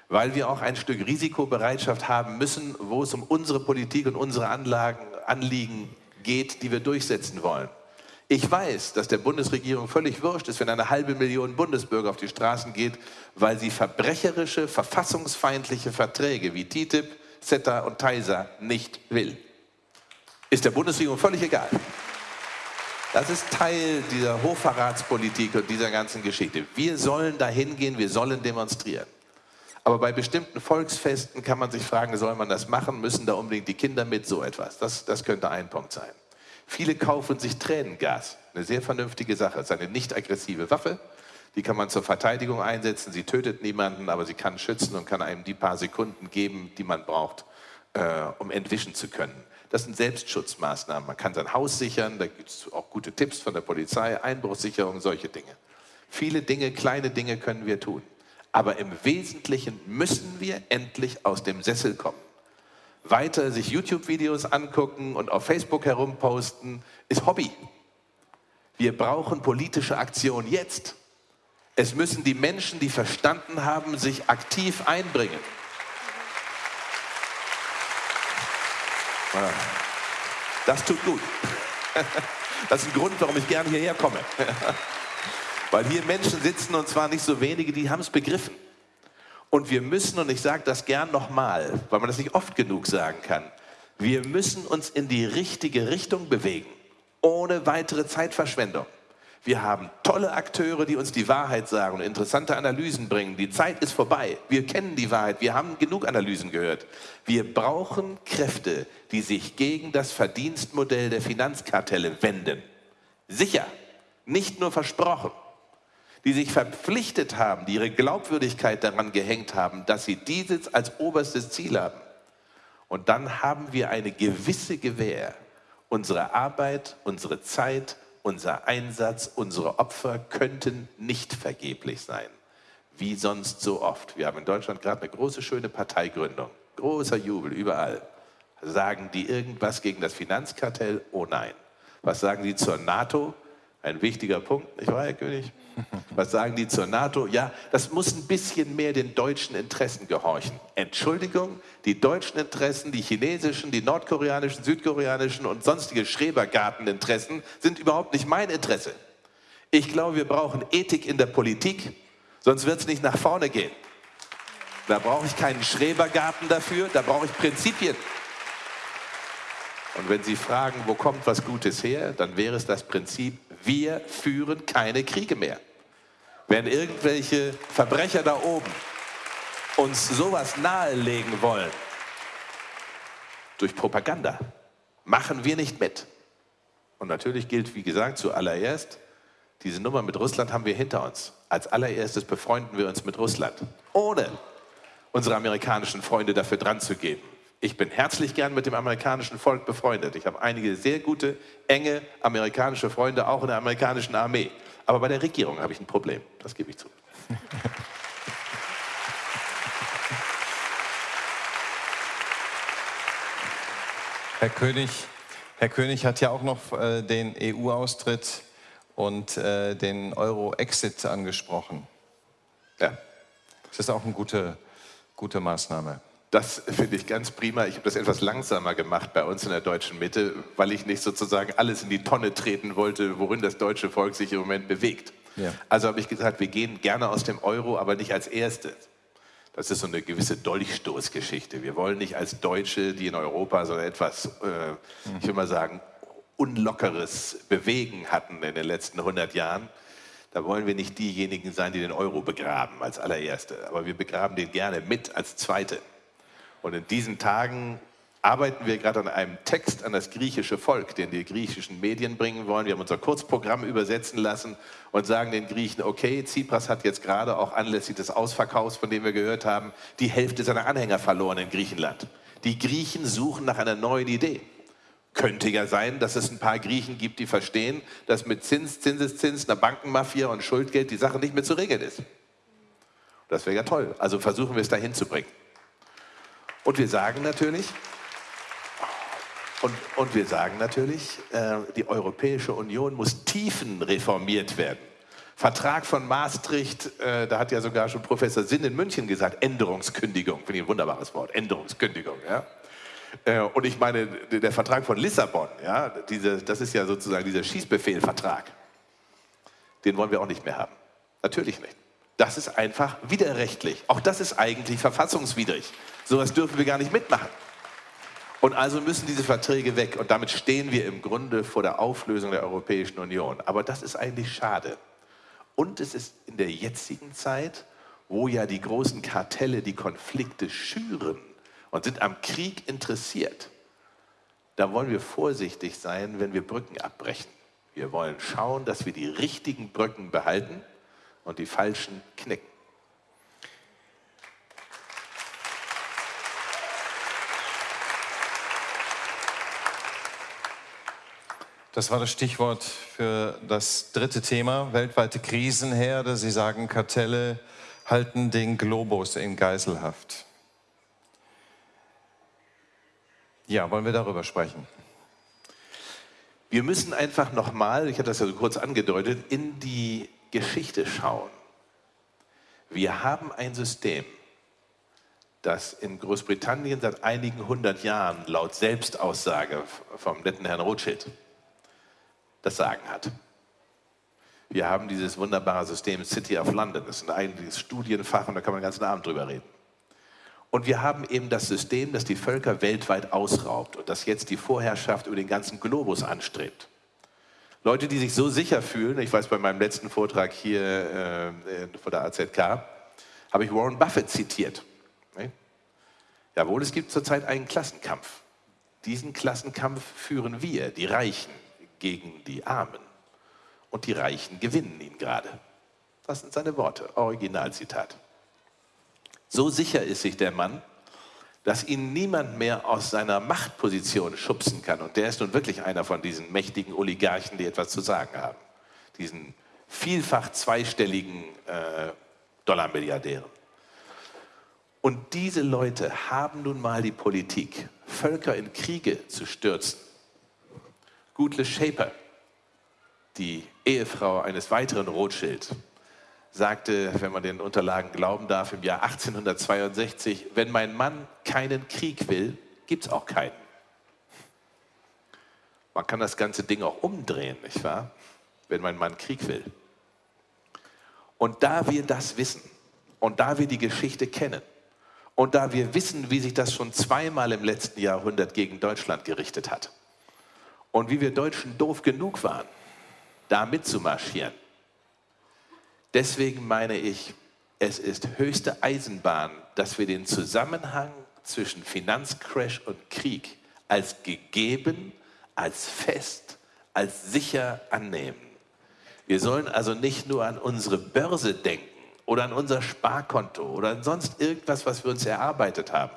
Weil wir auch ein Stück Risikobereitschaft haben müssen, wo es um unsere Politik und unsere Anlagen Anliegen geht, die wir durchsetzen wollen. Ich weiß, dass der Bundesregierung völlig wurscht ist, wenn eine halbe Million Bundesbürger auf die Straßen geht, weil sie verbrecherische, verfassungsfeindliche Verträge wie TTIP, CETA und TISA nicht will. Ist der Bundesregierung völlig egal. Das ist Teil dieser Hochverratspolitik und dieser ganzen Geschichte. Wir sollen dahin gehen, wir sollen demonstrieren. Aber bei bestimmten Volksfesten kann man sich fragen, soll man das machen? Müssen da unbedingt die Kinder mit? So etwas. Das, das könnte ein Punkt sein. Viele kaufen sich Tränengas. Eine sehr vernünftige Sache. Es ist eine nicht aggressive Waffe. Die kann man zur Verteidigung einsetzen. Sie tötet niemanden, aber sie kann schützen und kann einem die paar Sekunden geben, die man braucht, äh, um entwischen zu können. Das sind Selbstschutzmaßnahmen. Man kann sein Haus sichern, da gibt es auch gute Tipps von der Polizei, Einbruchssicherung, solche Dinge. Viele Dinge, kleine Dinge können wir tun. Aber im Wesentlichen müssen wir endlich aus dem Sessel kommen. Weiter sich YouTube-Videos angucken und auf Facebook herumposten, ist Hobby. Wir brauchen politische Aktion jetzt. Es müssen die Menschen, die verstanden haben, sich aktiv einbringen. Das tut gut. Das ist ein Grund, warum ich gerne hierher komme. Weil hier Menschen sitzen und zwar nicht so wenige, die haben es begriffen. Und wir müssen, und ich sage das gern nochmal, weil man das nicht oft genug sagen kann, wir müssen uns in die richtige Richtung bewegen, ohne weitere Zeitverschwendung. Wir haben tolle Akteure, die uns die Wahrheit sagen und interessante Analysen bringen. Die Zeit ist vorbei. Wir kennen die Wahrheit. Wir haben genug Analysen gehört. Wir brauchen Kräfte, die sich gegen das Verdienstmodell der Finanzkartelle wenden. Sicher, nicht nur versprochen. Die sich verpflichtet haben, die ihre Glaubwürdigkeit daran gehängt haben, dass sie dieses als oberstes Ziel haben. Und dann haben wir eine gewisse Gewähr. Unsere Arbeit, unsere Zeit, unser Einsatz, unsere Opfer könnten nicht vergeblich sein. Wie sonst so oft. Wir haben in Deutschland gerade eine große, schöne Parteigründung. Großer Jubel überall. Sagen die irgendwas gegen das Finanzkartell? Oh nein. Was sagen die zur NATO? Ein wichtiger Punkt, nicht wahr, Herr König? Was sagen die zur NATO? Ja, das muss ein bisschen mehr den deutschen Interessen gehorchen. Entschuldigung, die deutschen Interessen, die chinesischen, die nordkoreanischen, südkoreanischen und sonstige Schrebergarteninteressen sind überhaupt nicht mein Interesse. Ich glaube, wir brauchen Ethik in der Politik, sonst wird es nicht nach vorne gehen. Da brauche ich keinen Schrebergarten dafür, da brauche ich Prinzipien. Und wenn Sie fragen, wo kommt was Gutes her, dann wäre es das Prinzip, wir führen keine Kriege mehr. Wenn irgendwelche Verbrecher da oben uns sowas nahelegen wollen, durch Propaganda, machen wir nicht mit. Und natürlich gilt, wie gesagt, zuallererst, diese Nummer mit Russland haben wir hinter uns. Als allererstes befreunden wir uns mit Russland, ohne unsere amerikanischen Freunde dafür dran zu geben. Ich bin herzlich gern mit dem amerikanischen Volk befreundet. Ich habe einige sehr gute, enge amerikanische Freunde, auch in der amerikanischen Armee. Aber bei der Regierung habe ich ein Problem, das gebe ich zu. Herr König, Herr König hat ja auch noch äh, den EU-Austritt und äh, den Euro-Exit angesprochen. Ja. Das ist auch eine gute, gute Maßnahme. Das finde ich ganz prima. Ich habe das etwas langsamer gemacht bei uns in der deutschen Mitte, weil ich nicht sozusagen alles in die Tonne treten wollte, worin das deutsche Volk sich im Moment bewegt. Ja. Also habe ich gesagt, wir gehen gerne aus dem Euro, aber nicht als Erste. Das ist so eine gewisse Dolchstoßgeschichte. Wir wollen nicht als Deutsche, die in Europa so etwas, äh, ich will mal sagen, unlockeres Bewegen hatten in den letzten 100 Jahren, da wollen wir nicht diejenigen sein, die den Euro begraben als allererste. Aber wir begraben den gerne mit als Zweite. Und in diesen Tagen arbeiten wir gerade an einem Text an das griechische Volk, den die griechischen Medien bringen wollen. Wir haben unser Kurzprogramm übersetzen lassen und sagen den Griechen, okay, Tsipras hat jetzt gerade auch anlässlich des Ausverkaufs, von dem wir gehört haben, die Hälfte seiner Anhänger verloren in Griechenland. Die Griechen suchen nach einer neuen Idee. Könnte ja sein, dass es ein paar Griechen gibt, die verstehen, dass mit Zins, Zinseszins, einer Bankenmafia und Schuldgeld die Sache nicht mehr zu regeln ist. Das wäre ja toll. Also versuchen wir es dahin zu bringen. Und wir sagen natürlich, und, und wir sagen natürlich, äh, die Europäische Union muss tiefen reformiert werden. Vertrag von Maastricht, äh, da hat ja sogar schon Professor Sinn in München gesagt, Änderungskündigung, finde ich ein wunderbares Wort, Änderungskündigung. Ja? Äh, und ich meine, der Vertrag von Lissabon, ja, diese, das ist ja sozusagen dieser Schießbefehlvertrag, den wollen wir auch nicht mehr haben. Natürlich nicht. Das ist einfach widerrechtlich. Auch das ist eigentlich verfassungswidrig. Sowas dürfen wir gar nicht mitmachen. Und also müssen diese Verträge weg. Und damit stehen wir im Grunde vor der Auflösung der Europäischen Union. Aber das ist eigentlich schade. Und es ist in der jetzigen Zeit, wo ja die großen Kartelle die Konflikte schüren und sind am Krieg interessiert, da wollen wir vorsichtig sein, wenn wir Brücken abbrechen. Wir wollen schauen, dass wir die richtigen Brücken behalten und die falschen knicken. Das war das Stichwort für das dritte Thema, weltweite Krisenherde. Sie sagen, Kartelle halten den Globus in Geiselhaft. Ja, wollen wir darüber sprechen? Wir müssen einfach nochmal, ich hatte das ja so kurz angedeutet, in die Geschichte schauen. Wir haben ein System, das in Großbritannien seit einigen hundert Jahren laut Selbstaussage vom netten Herrn Rothschild das Sagen hat. Wir haben dieses wunderbare System City of London. Das ist ein eigentliches Studienfach und da kann man den ganzen Abend drüber reden. Und wir haben eben das System, das die Völker weltweit ausraubt und das jetzt die Vorherrschaft über den ganzen Globus anstrebt. Leute, die sich so sicher fühlen, ich weiß bei meinem letzten Vortrag hier äh, vor der AZK, habe ich Warren Buffett zitiert. Jawohl, es gibt zurzeit einen Klassenkampf. Diesen Klassenkampf führen wir, die Reichen, gegen die Armen. Und die Reichen gewinnen ihn gerade. Das sind seine Worte, Originalzitat. So sicher ist sich der Mann, dass ihn niemand mehr aus seiner Machtposition schubsen kann. Und der ist nun wirklich einer von diesen mächtigen Oligarchen, die etwas zu sagen haben. Diesen vielfach zweistelligen äh, Dollarmilliardären. Und diese Leute haben nun mal die Politik, Völker in Kriege zu stürzen, Gutle Shaper, die Ehefrau eines weiteren Rothschild, sagte, wenn man den Unterlagen glauben darf, im Jahr 1862, wenn mein Mann keinen Krieg will, gibt es auch keinen. Man kann das ganze Ding auch umdrehen, nicht wahr? Wenn mein Mann Krieg will. Und da wir das wissen und da wir die Geschichte kennen und da wir wissen, wie sich das schon zweimal im letzten Jahrhundert gegen Deutschland gerichtet hat, und wie wir Deutschen doof genug waren, da mitzumarschieren. Deswegen meine ich, es ist höchste Eisenbahn, dass wir den Zusammenhang zwischen Finanzcrash und Krieg als gegeben, als fest, als sicher annehmen. Wir sollen also nicht nur an unsere Börse denken oder an unser Sparkonto oder an sonst irgendwas, was wir uns erarbeitet haben.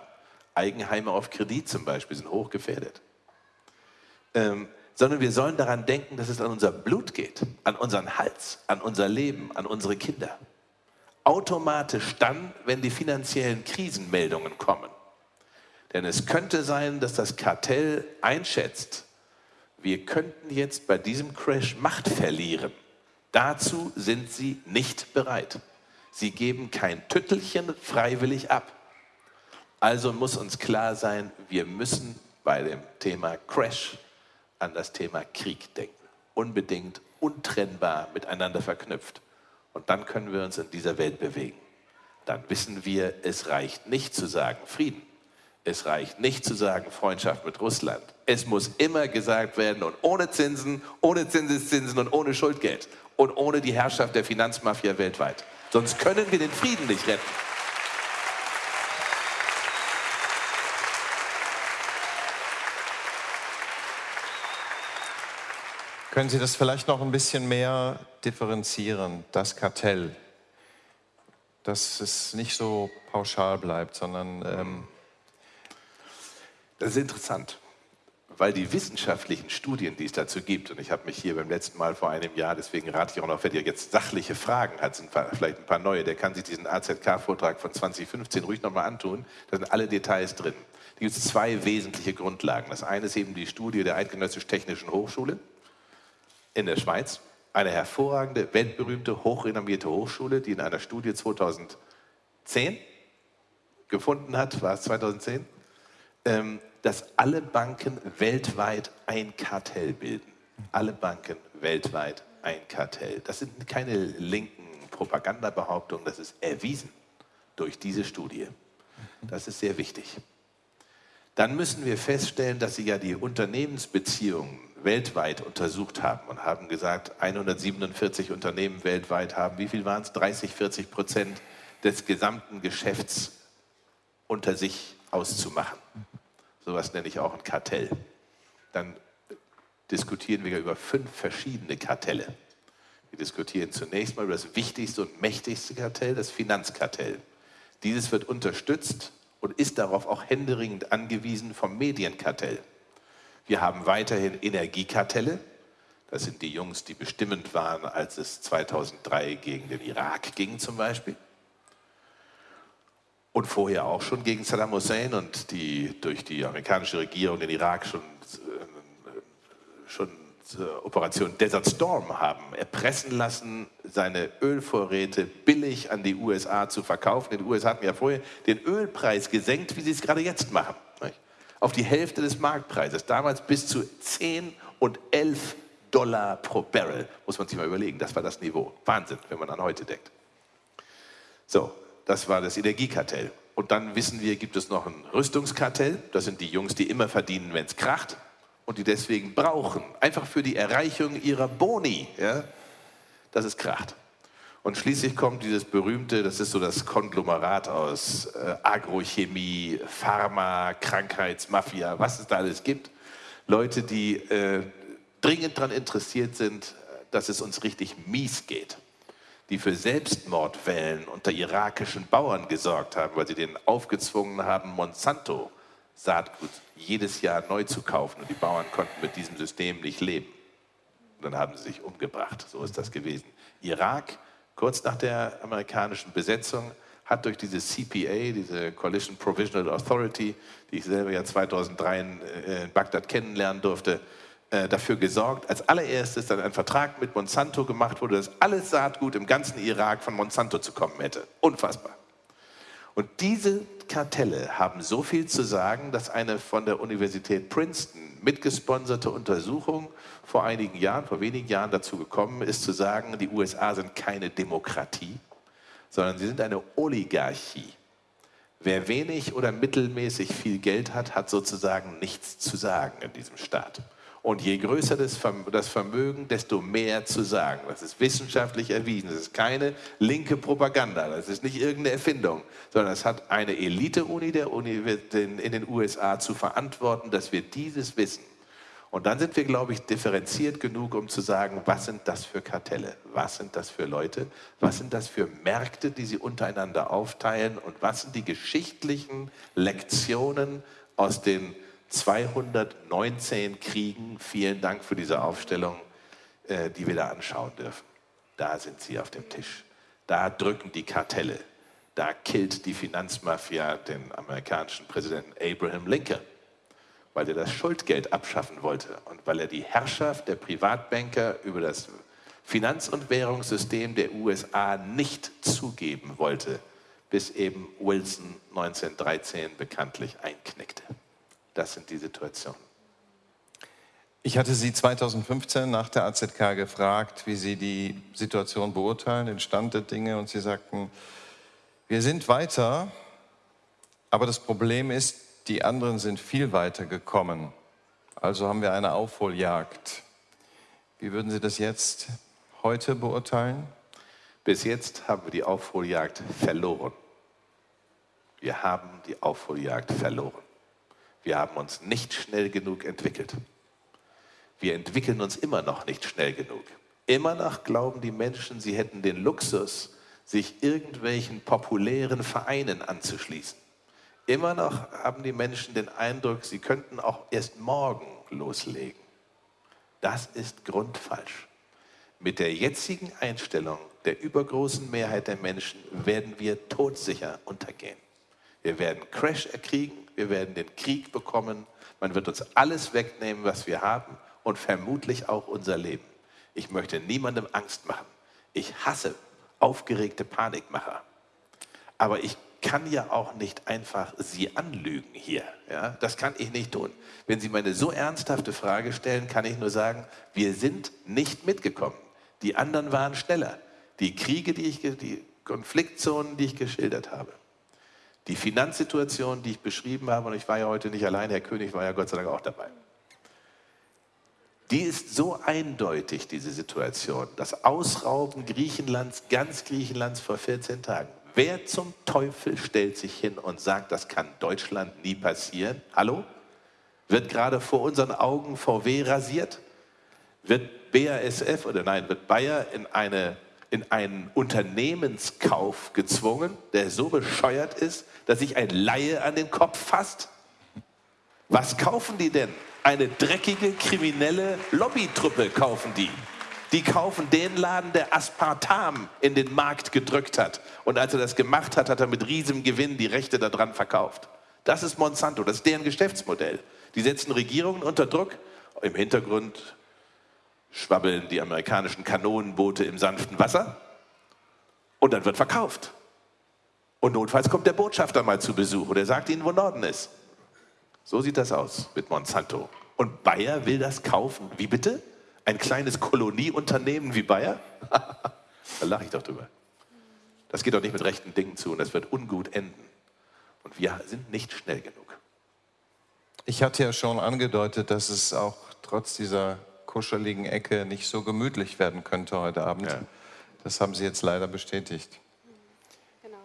Eigenheime auf Kredit zum Beispiel sind hochgefährdet ähm, sondern wir sollen daran denken, dass es an unser Blut geht, an unseren Hals, an unser Leben, an unsere Kinder. Automatisch dann, wenn die finanziellen Krisenmeldungen kommen. Denn es könnte sein, dass das Kartell einschätzt, wir könnten jetzt bei diesem Crash Macht verlieren. Dazu sind sie nicht bereit. Sie geben kein Tüttelchen freiwillig ab. Also muss uns klar sein, wir müssen bei dem Thema Crash an das Thema Krieg denken. Unbedingt, untrennbar miteinander verknüpft. Und dann können wir uns in dieser Welt bewegen. Dann wissen wir, es reicht nicht zu sagen Frieden. Es reicht nicht zu sagen Freundschaft mit Russland. Es muss immer gesagt werden und ohne Zinsen, ohne Zinseszinsen und ohne Schuldgeld und ohne die Herrschaft der Finanzmafia weltweit. Sonst können wir den Frieden nicht retten. Können Sie das vielleicht noch ein bisschen mehr differenzieren, das Kartell? Dass es nicht so pauschal bleibt, sondern... Ähm das ist interessant, weil die wissenschaftlichen Studien, die es dazu gibt, und ich habe mich hier beim letzten Mal vor einem Jahr, deswegen rate ich auch noch, wer ihr jetzt sachliche Fragen hat, sind vielleicht ein paar neue, der kann sich diesen AZK-Vortrag von 2015 ruhig nochmal antun, da sind alle Details drin. Da gibt es zwei wesentliche Grundlagen. Das eine ist eben die Studie der Eidgenössisch Technischen Hochschule, in der Schweiz, eine hervorragende, weltberühmte, hochrenommierte Hochschule, die in einer Studie 2010 gefunden hat, war es 2010, ähm, dass alle Banken weltweit ein Kartell bilden. Alle Banken weltweit ein Kartell. Das sind keine linken Propagandabehauptungen, das ist erwiesen durch diese Studie. Das ist sehr wichtig. Dann müssen wir feststellen, dass sie ja die Unternehmensbeziehungen weltweit untersucht haben und haben gesagt, 147 Unternehmen weltweit haben, wie viel waren es? 30, 40 Prozent des gesamten Geschäfts unter sich auszumachen. Sowas nenne ich auch ein Kartell. Dann diskutieren wir über fünf verschiedene Kartelle. Wir diskutieren zunächst mal über das wichtigste und mächtigste Kartell, das Finanzkartell. Dieses wird unterstützt und ist darauf auch händeringend angewiesen vom Medienkartell. Wir haben weiterhin Energiekartelle, Das sind die Jungs, die bestimmend waren, als es 2003 gegen den Irak ging zum Beispiel. Und vorher auch schon gegen Saddam Hussein und die durch die amerikanische Regierung den Irak schon, äh, schon Operation Desert Storm haben erpressen lassen, seine Ölvorräte billig an die USA zu verkaufen. Die USA hatten ja vorher den Ölpreis gesenkt, wie sie es gerade jetzt machen. Auf die Hälfte des Marktpreises. Damals bis zu 10 und 11 Dollar pro Barrel. Muss man sich mal überlegen. Das war das Niveau. Wahnsinn, wenn man an heute denkt. So, das war das Energiekartell. Und dann wissen wir, gibt es noch ein Rüstungskartell. Das sind die Jungs, die immer verdienen, wenn es kracht und die deswegen brauchen, einfach für die Erreichung ihrer Boni, ja, dass es kracht. Und schließlich kommt dieses berühmte, das ist so das Konglomerat aus äh, Agrochemie, Pharma, Krankheitsmafia, was es da alles gibt. Leute, die äh, dringend daran interessiert sind, dass es uns richtig mies geht. Die für Selbstmordwellen unter irakischen Bauern gesorgt haben, weil sie denen aufgezwungen haben, Monsanto Saatgut jedes Jahr neu zu kaufen und die Bauern konnten mit diesem System nicht leben. Und dann haben sie sich umgebracht. So ist das gewesen. Irak, kurz nach der amerikanischen Besetzung, hat durch diese CPA, diese Coalition Provisional Authority, die ich selber ja 2003 in, äh, in Bagdad kennenlernen durfte, äh, dafür gesorgt, als allererstes dann ein Vertrag mit Monsanto gemacht wurde, dass alles Saatgut im ganzen Irak von Monsanto zu kommen hätte. Unfassbar. Und diese Kartelle haben so viel zu sagen, dass eine von der Universität Princeton mitgesponserte Untersuchung vor einigen Jahren, vor wenigen Jahren dazu gekommen ist, zu sagen, die USA sind keine Demokratie, sondern sie sind eine Oligarchie. Wer wenig oder mittelmäßig viel Geld hat, hat sozusagen nichts zu sagen in diesem Staat. Und je größer das Vermögen, desto mehr zu sagen. Das ist wissenschaftlich erwiesen. Das ist keine linke Propaganda. Das ist nicht irgendeine Erfindung, sondern es hat eine Elite-Uni der Uni in den USA zu verantworten, dass wir dieses wissen. Und dann sind wir, glaube ich, differenziert genug, um zu sagen, was sind das für Kartelle? Was sind das für Leute? Was sind das für Märkte, die sie untereinander aufteilen? Und was sind die geschichtlichen Lektionen aus den 219 Kriegen, vielen Dank für diese Aufstellung, äh, die wir da anschauen dürfen. Da sind sie auf dem Tisch. Da drücken die Kartelle. Da killt die Finanzmafia den amerikanischen Präsidenten Abraham Lincoln, weil er das Schuldgeld abschaffen wollte und weil er die Herrschaft der Privatbanker über das Finanz- und Währungssystem der USA nicht zugeben wollte, bis eben Wilson 1913 bekanntlich einknickte. Das sind die Situationen. Ich hatte Sie 2015 nach der AZK gefragt, wie Sie die Situation beurteilen, den Stand der Dinge, und Sie sagten, wir sind weiter, aber das Problem ist, die anderen sind viel weiter gekommen. Also haben wir eine Aufholjagd. Wie würden Sie das jetzt heute beurteilen? Bis jetzt haben wir die Aufholjagd verloren. Wir haben die Aufholjagd verloren. Wir haben uns nicht schnell genug entwickelt. Wir entwickeln uns immer noch nicht schnell genug. Immer noch glauben die Menschen, sie hätten den Luxus, sich irgendwelchen populären Vereinen anzuschließen. Immer noch haben die Menschen den Eindruck, sie könnten auch erst morgen loslegen. Das ist grundfalsch. Mit der jetzigen Einstellung der übergroßen Mehrheit der Menschen werden wir todsicher untergehen. Wir werden Crash erkriegen, wir werden den Krieg bekommen, man wird uns alles wegnehmen, was wir haben und vermutlich auch unser Leben. Ich möchte niemandem Angst machen. Ich hasse aufgeregte Panikmacher. Aber ich kann ja auch nicht einfach Sie anlügen hier. Ja? Das kann ich nicht tun. Wenn Sie mir eine so ernsthafte Frage stellen, kann ich nur sagen, wir sind nicht mitgekommen. Die anderen waren schneller. Die Kriege, die ich, die Konfliktzonen, die ich geschildert habe. Die Finanzsituation, die ich beschrieben habe, und ich war ja heute nicht allein, Herr König war ja Gott sei Dank auch dabei. Die ist so eindeutig, diese Situation. Das Ausrauben Griechenlands, ganz Griechenlands vor 14 Tagen. Wer zum Teufel stellt sich hin und sagt, das kann Deutschland nie passieren? Hallo? Wird gerade vor unseren Augen VW rasiert? Wird BASF oder nein, wird Bayer in eine in einen Unternehmenskauf gezwungen, der so bescheuert ist, dass sich ein Laie an den Kopf fasst? Was kaufen die denn? Eine dreckige, kriminelle Lobbytruppe kaufen die. Die kaufen den Laden, der Aspartam in den Markt gedrückt hat. Und als er das gemacht hat, hat er mit riesigem Gewinn die Rechte daran verkauft. Das ist Monsanto, das ist deren Geschäftsmodell. Die setzen Regierungen unter Druck. Im Hintergrund schwabbeln die amerikanischen Kanonenboote im sanften Wasser. Und dann wird verkauft. Und notfalls kommt der Botschafter mal zu Besuch und er sagt ihnen, wo Norden ist. So sieht das aus mit Monsanto. Und Bayer will das kaufen. Wie bitte? Ein kleines Kolonieunternehmen wie Bayer? da lache ich doch drüber. Das geht doch nicht mit rechten Dingen zu und das wird ungut enden. Und wir sind nicht schnell genug. Ich hatte ja schon angedeutet, dass es auch trotz dieser kuscheligen Ecke nicht so gemütlich werden könnte heute Abend. Ja. Das haben Sie jetzt leider bestätigt. Genau.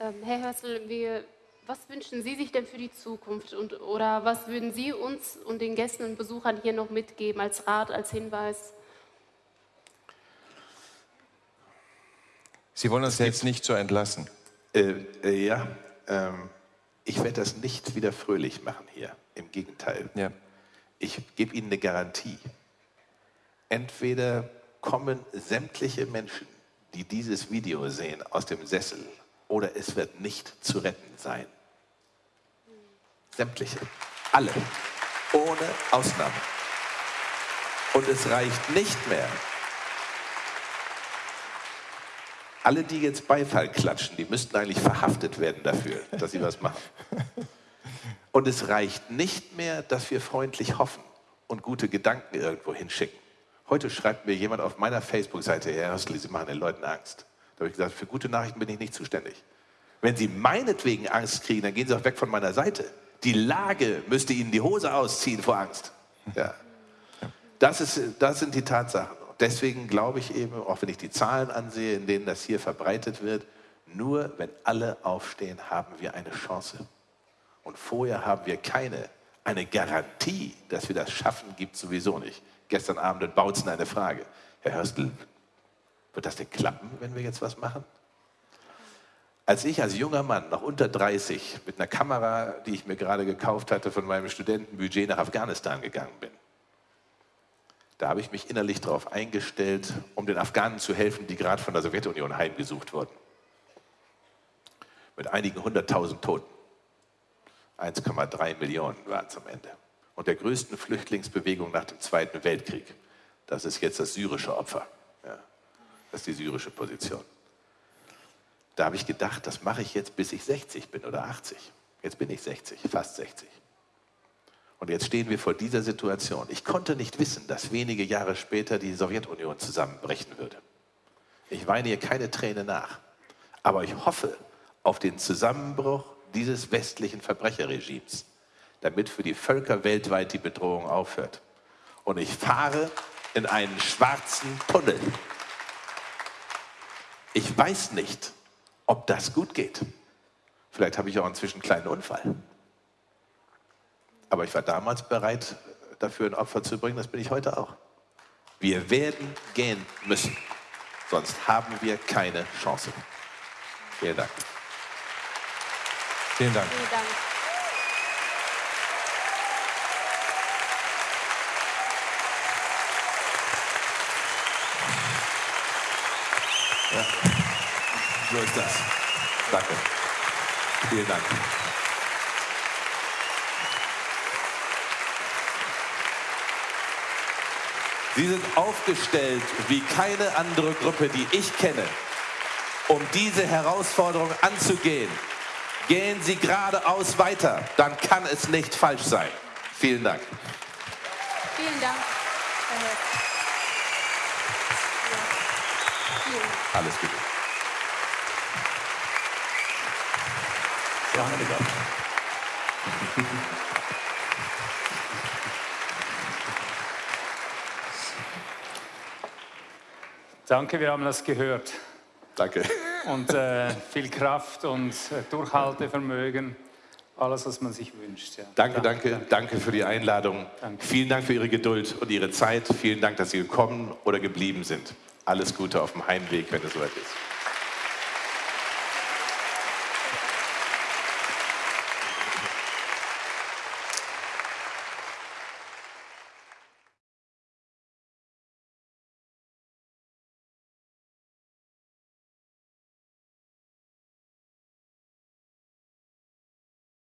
Ähm, Herr Hörsel, wir was wünschen Sie sich denn für die Zukunft und, oder was würden Sie uns und den Gästen und Besuchern hier noch mitgeben als Rat, als Hinweis? Sie wollen uns jetzt nicht so entlassen. Äh, äh, ja, ähm, ich werde das nicht wieder fröhlich machen hier. Im Gegenteil. Ja. Ich gebe Ihnen eine Garantie. Entweder kommen sämtliche Menschen, die dieses Video sehen, aus dem Sessel oder es wird nicht zu retten sein. Sämtliche. Alle. Ohne Ausnahme. Und es reicht nicht mehr. Alle, die jetzt Beifall klatschen, die müssten eigentlich verhaftet werden dafür, dass sie was machen. Und es reicht nicht mehr, dass wir freundlich hoffen und gute Gedanken irgendwo hinschicken. Heute schreibt mir jemand auf meiner Facebook-Seite, Herr Hörsli, Sie machen den Leuten Angst. Da habe ich gesagt, für gute Nachrichten bin ich nicht zuständig. Wenn Sie meinetwegen Angst kriegen, dann gehen Sie auch weg von meiner Seite. Die Lage müsste ihnen die Hose ausziehen vor Angst. Ja. Das, ist, das sind die Tatsachen. Deswegen glaube ich eben, auch wenn ich die Zahlen ansehe, in denen das hier verbreitet wird, nur wenn alle aufstehen, haben wir eine Chance. Und vorher haben wir keine. Eine Garantie, dass wir das schaffen, gibt es sowieso nicht. Gestern Abend in Bautzen eine Frage. Herr Hörstel, wird das denn klappen, wenn wir jetzt was machen? Als ich als junger Mann, noch unter 30, mit einer Kamera, die ich mir gerade gekauft hatte, von meinem Studentenbudget nach Afghanistan gegangen bin, da habe ich mich innerlich darauf eingestellt, um den Afghanen zu helfen, die gerade von der Sowjetunion heimgesucht wurden. Mit einigen hunderttausend Toten. 1,3 Millionen waren es am Ende. Und der größten Flüchtlingsbewegung nach dem Zweiten Weltkrieg. Das ist jetzt das syrische Opfer. Ja, das ist die syrische Position. Da habe ich gedacht, das mache ich jetzt, bis ich 60 bin oder 80. Jetzt bin ich 60, fast 60. Und jetzt stehen wir vor dieser Situation. Ich konnte nicht wissen, dass wenige Jahre später die Sowjetunion zusammenbrechen würde. Ich weine hier keine Träne nach. Aber ich hoffe auf den Zusammenbruch dieses westlichen Verbrecherregimes, damit für die Völker weltweit die Bedrohung aufhört. Und ich fahre in einen schwarzen Tunnel. Ich weiß nicht, ob das gut geht. Vielleicht habe ich auch inzwischen einen kleinen Unfall. Aber ich war damals bereit, dafür ein Opfer zu bringen, das bin ich heute auch. Wir werden gehen müssen, sonst haben wir keine Chance. Vielen Dank. Vielen Dank. Vielen Dank. Ja. So ist das. Danke. Vielen Dank. Sie sind aufgestellt wie keine andere Gruppe, die ich kenne, um diese Herausforderung anzugehen. Gehen Sie geradeaus weiter, dann kann es nicht falsch sein. Vielen Dank. Vielen Dank. Alles Gute. Danke, Danke, wir haben das gehört. Danke. Und äh, viel Kraft und äh, Durchhaltevermögen, alles, was man sich wünscht. Ja. Danke, danke, danke, danke für die Einladung. Danke. Vielen Dank für Ihre Geduld und Ihre Zeit. Vielen Dank, dass Sie gekommen oder geblieben sind. Alles Gute auf dem Heimweg, wenn es soweit ist.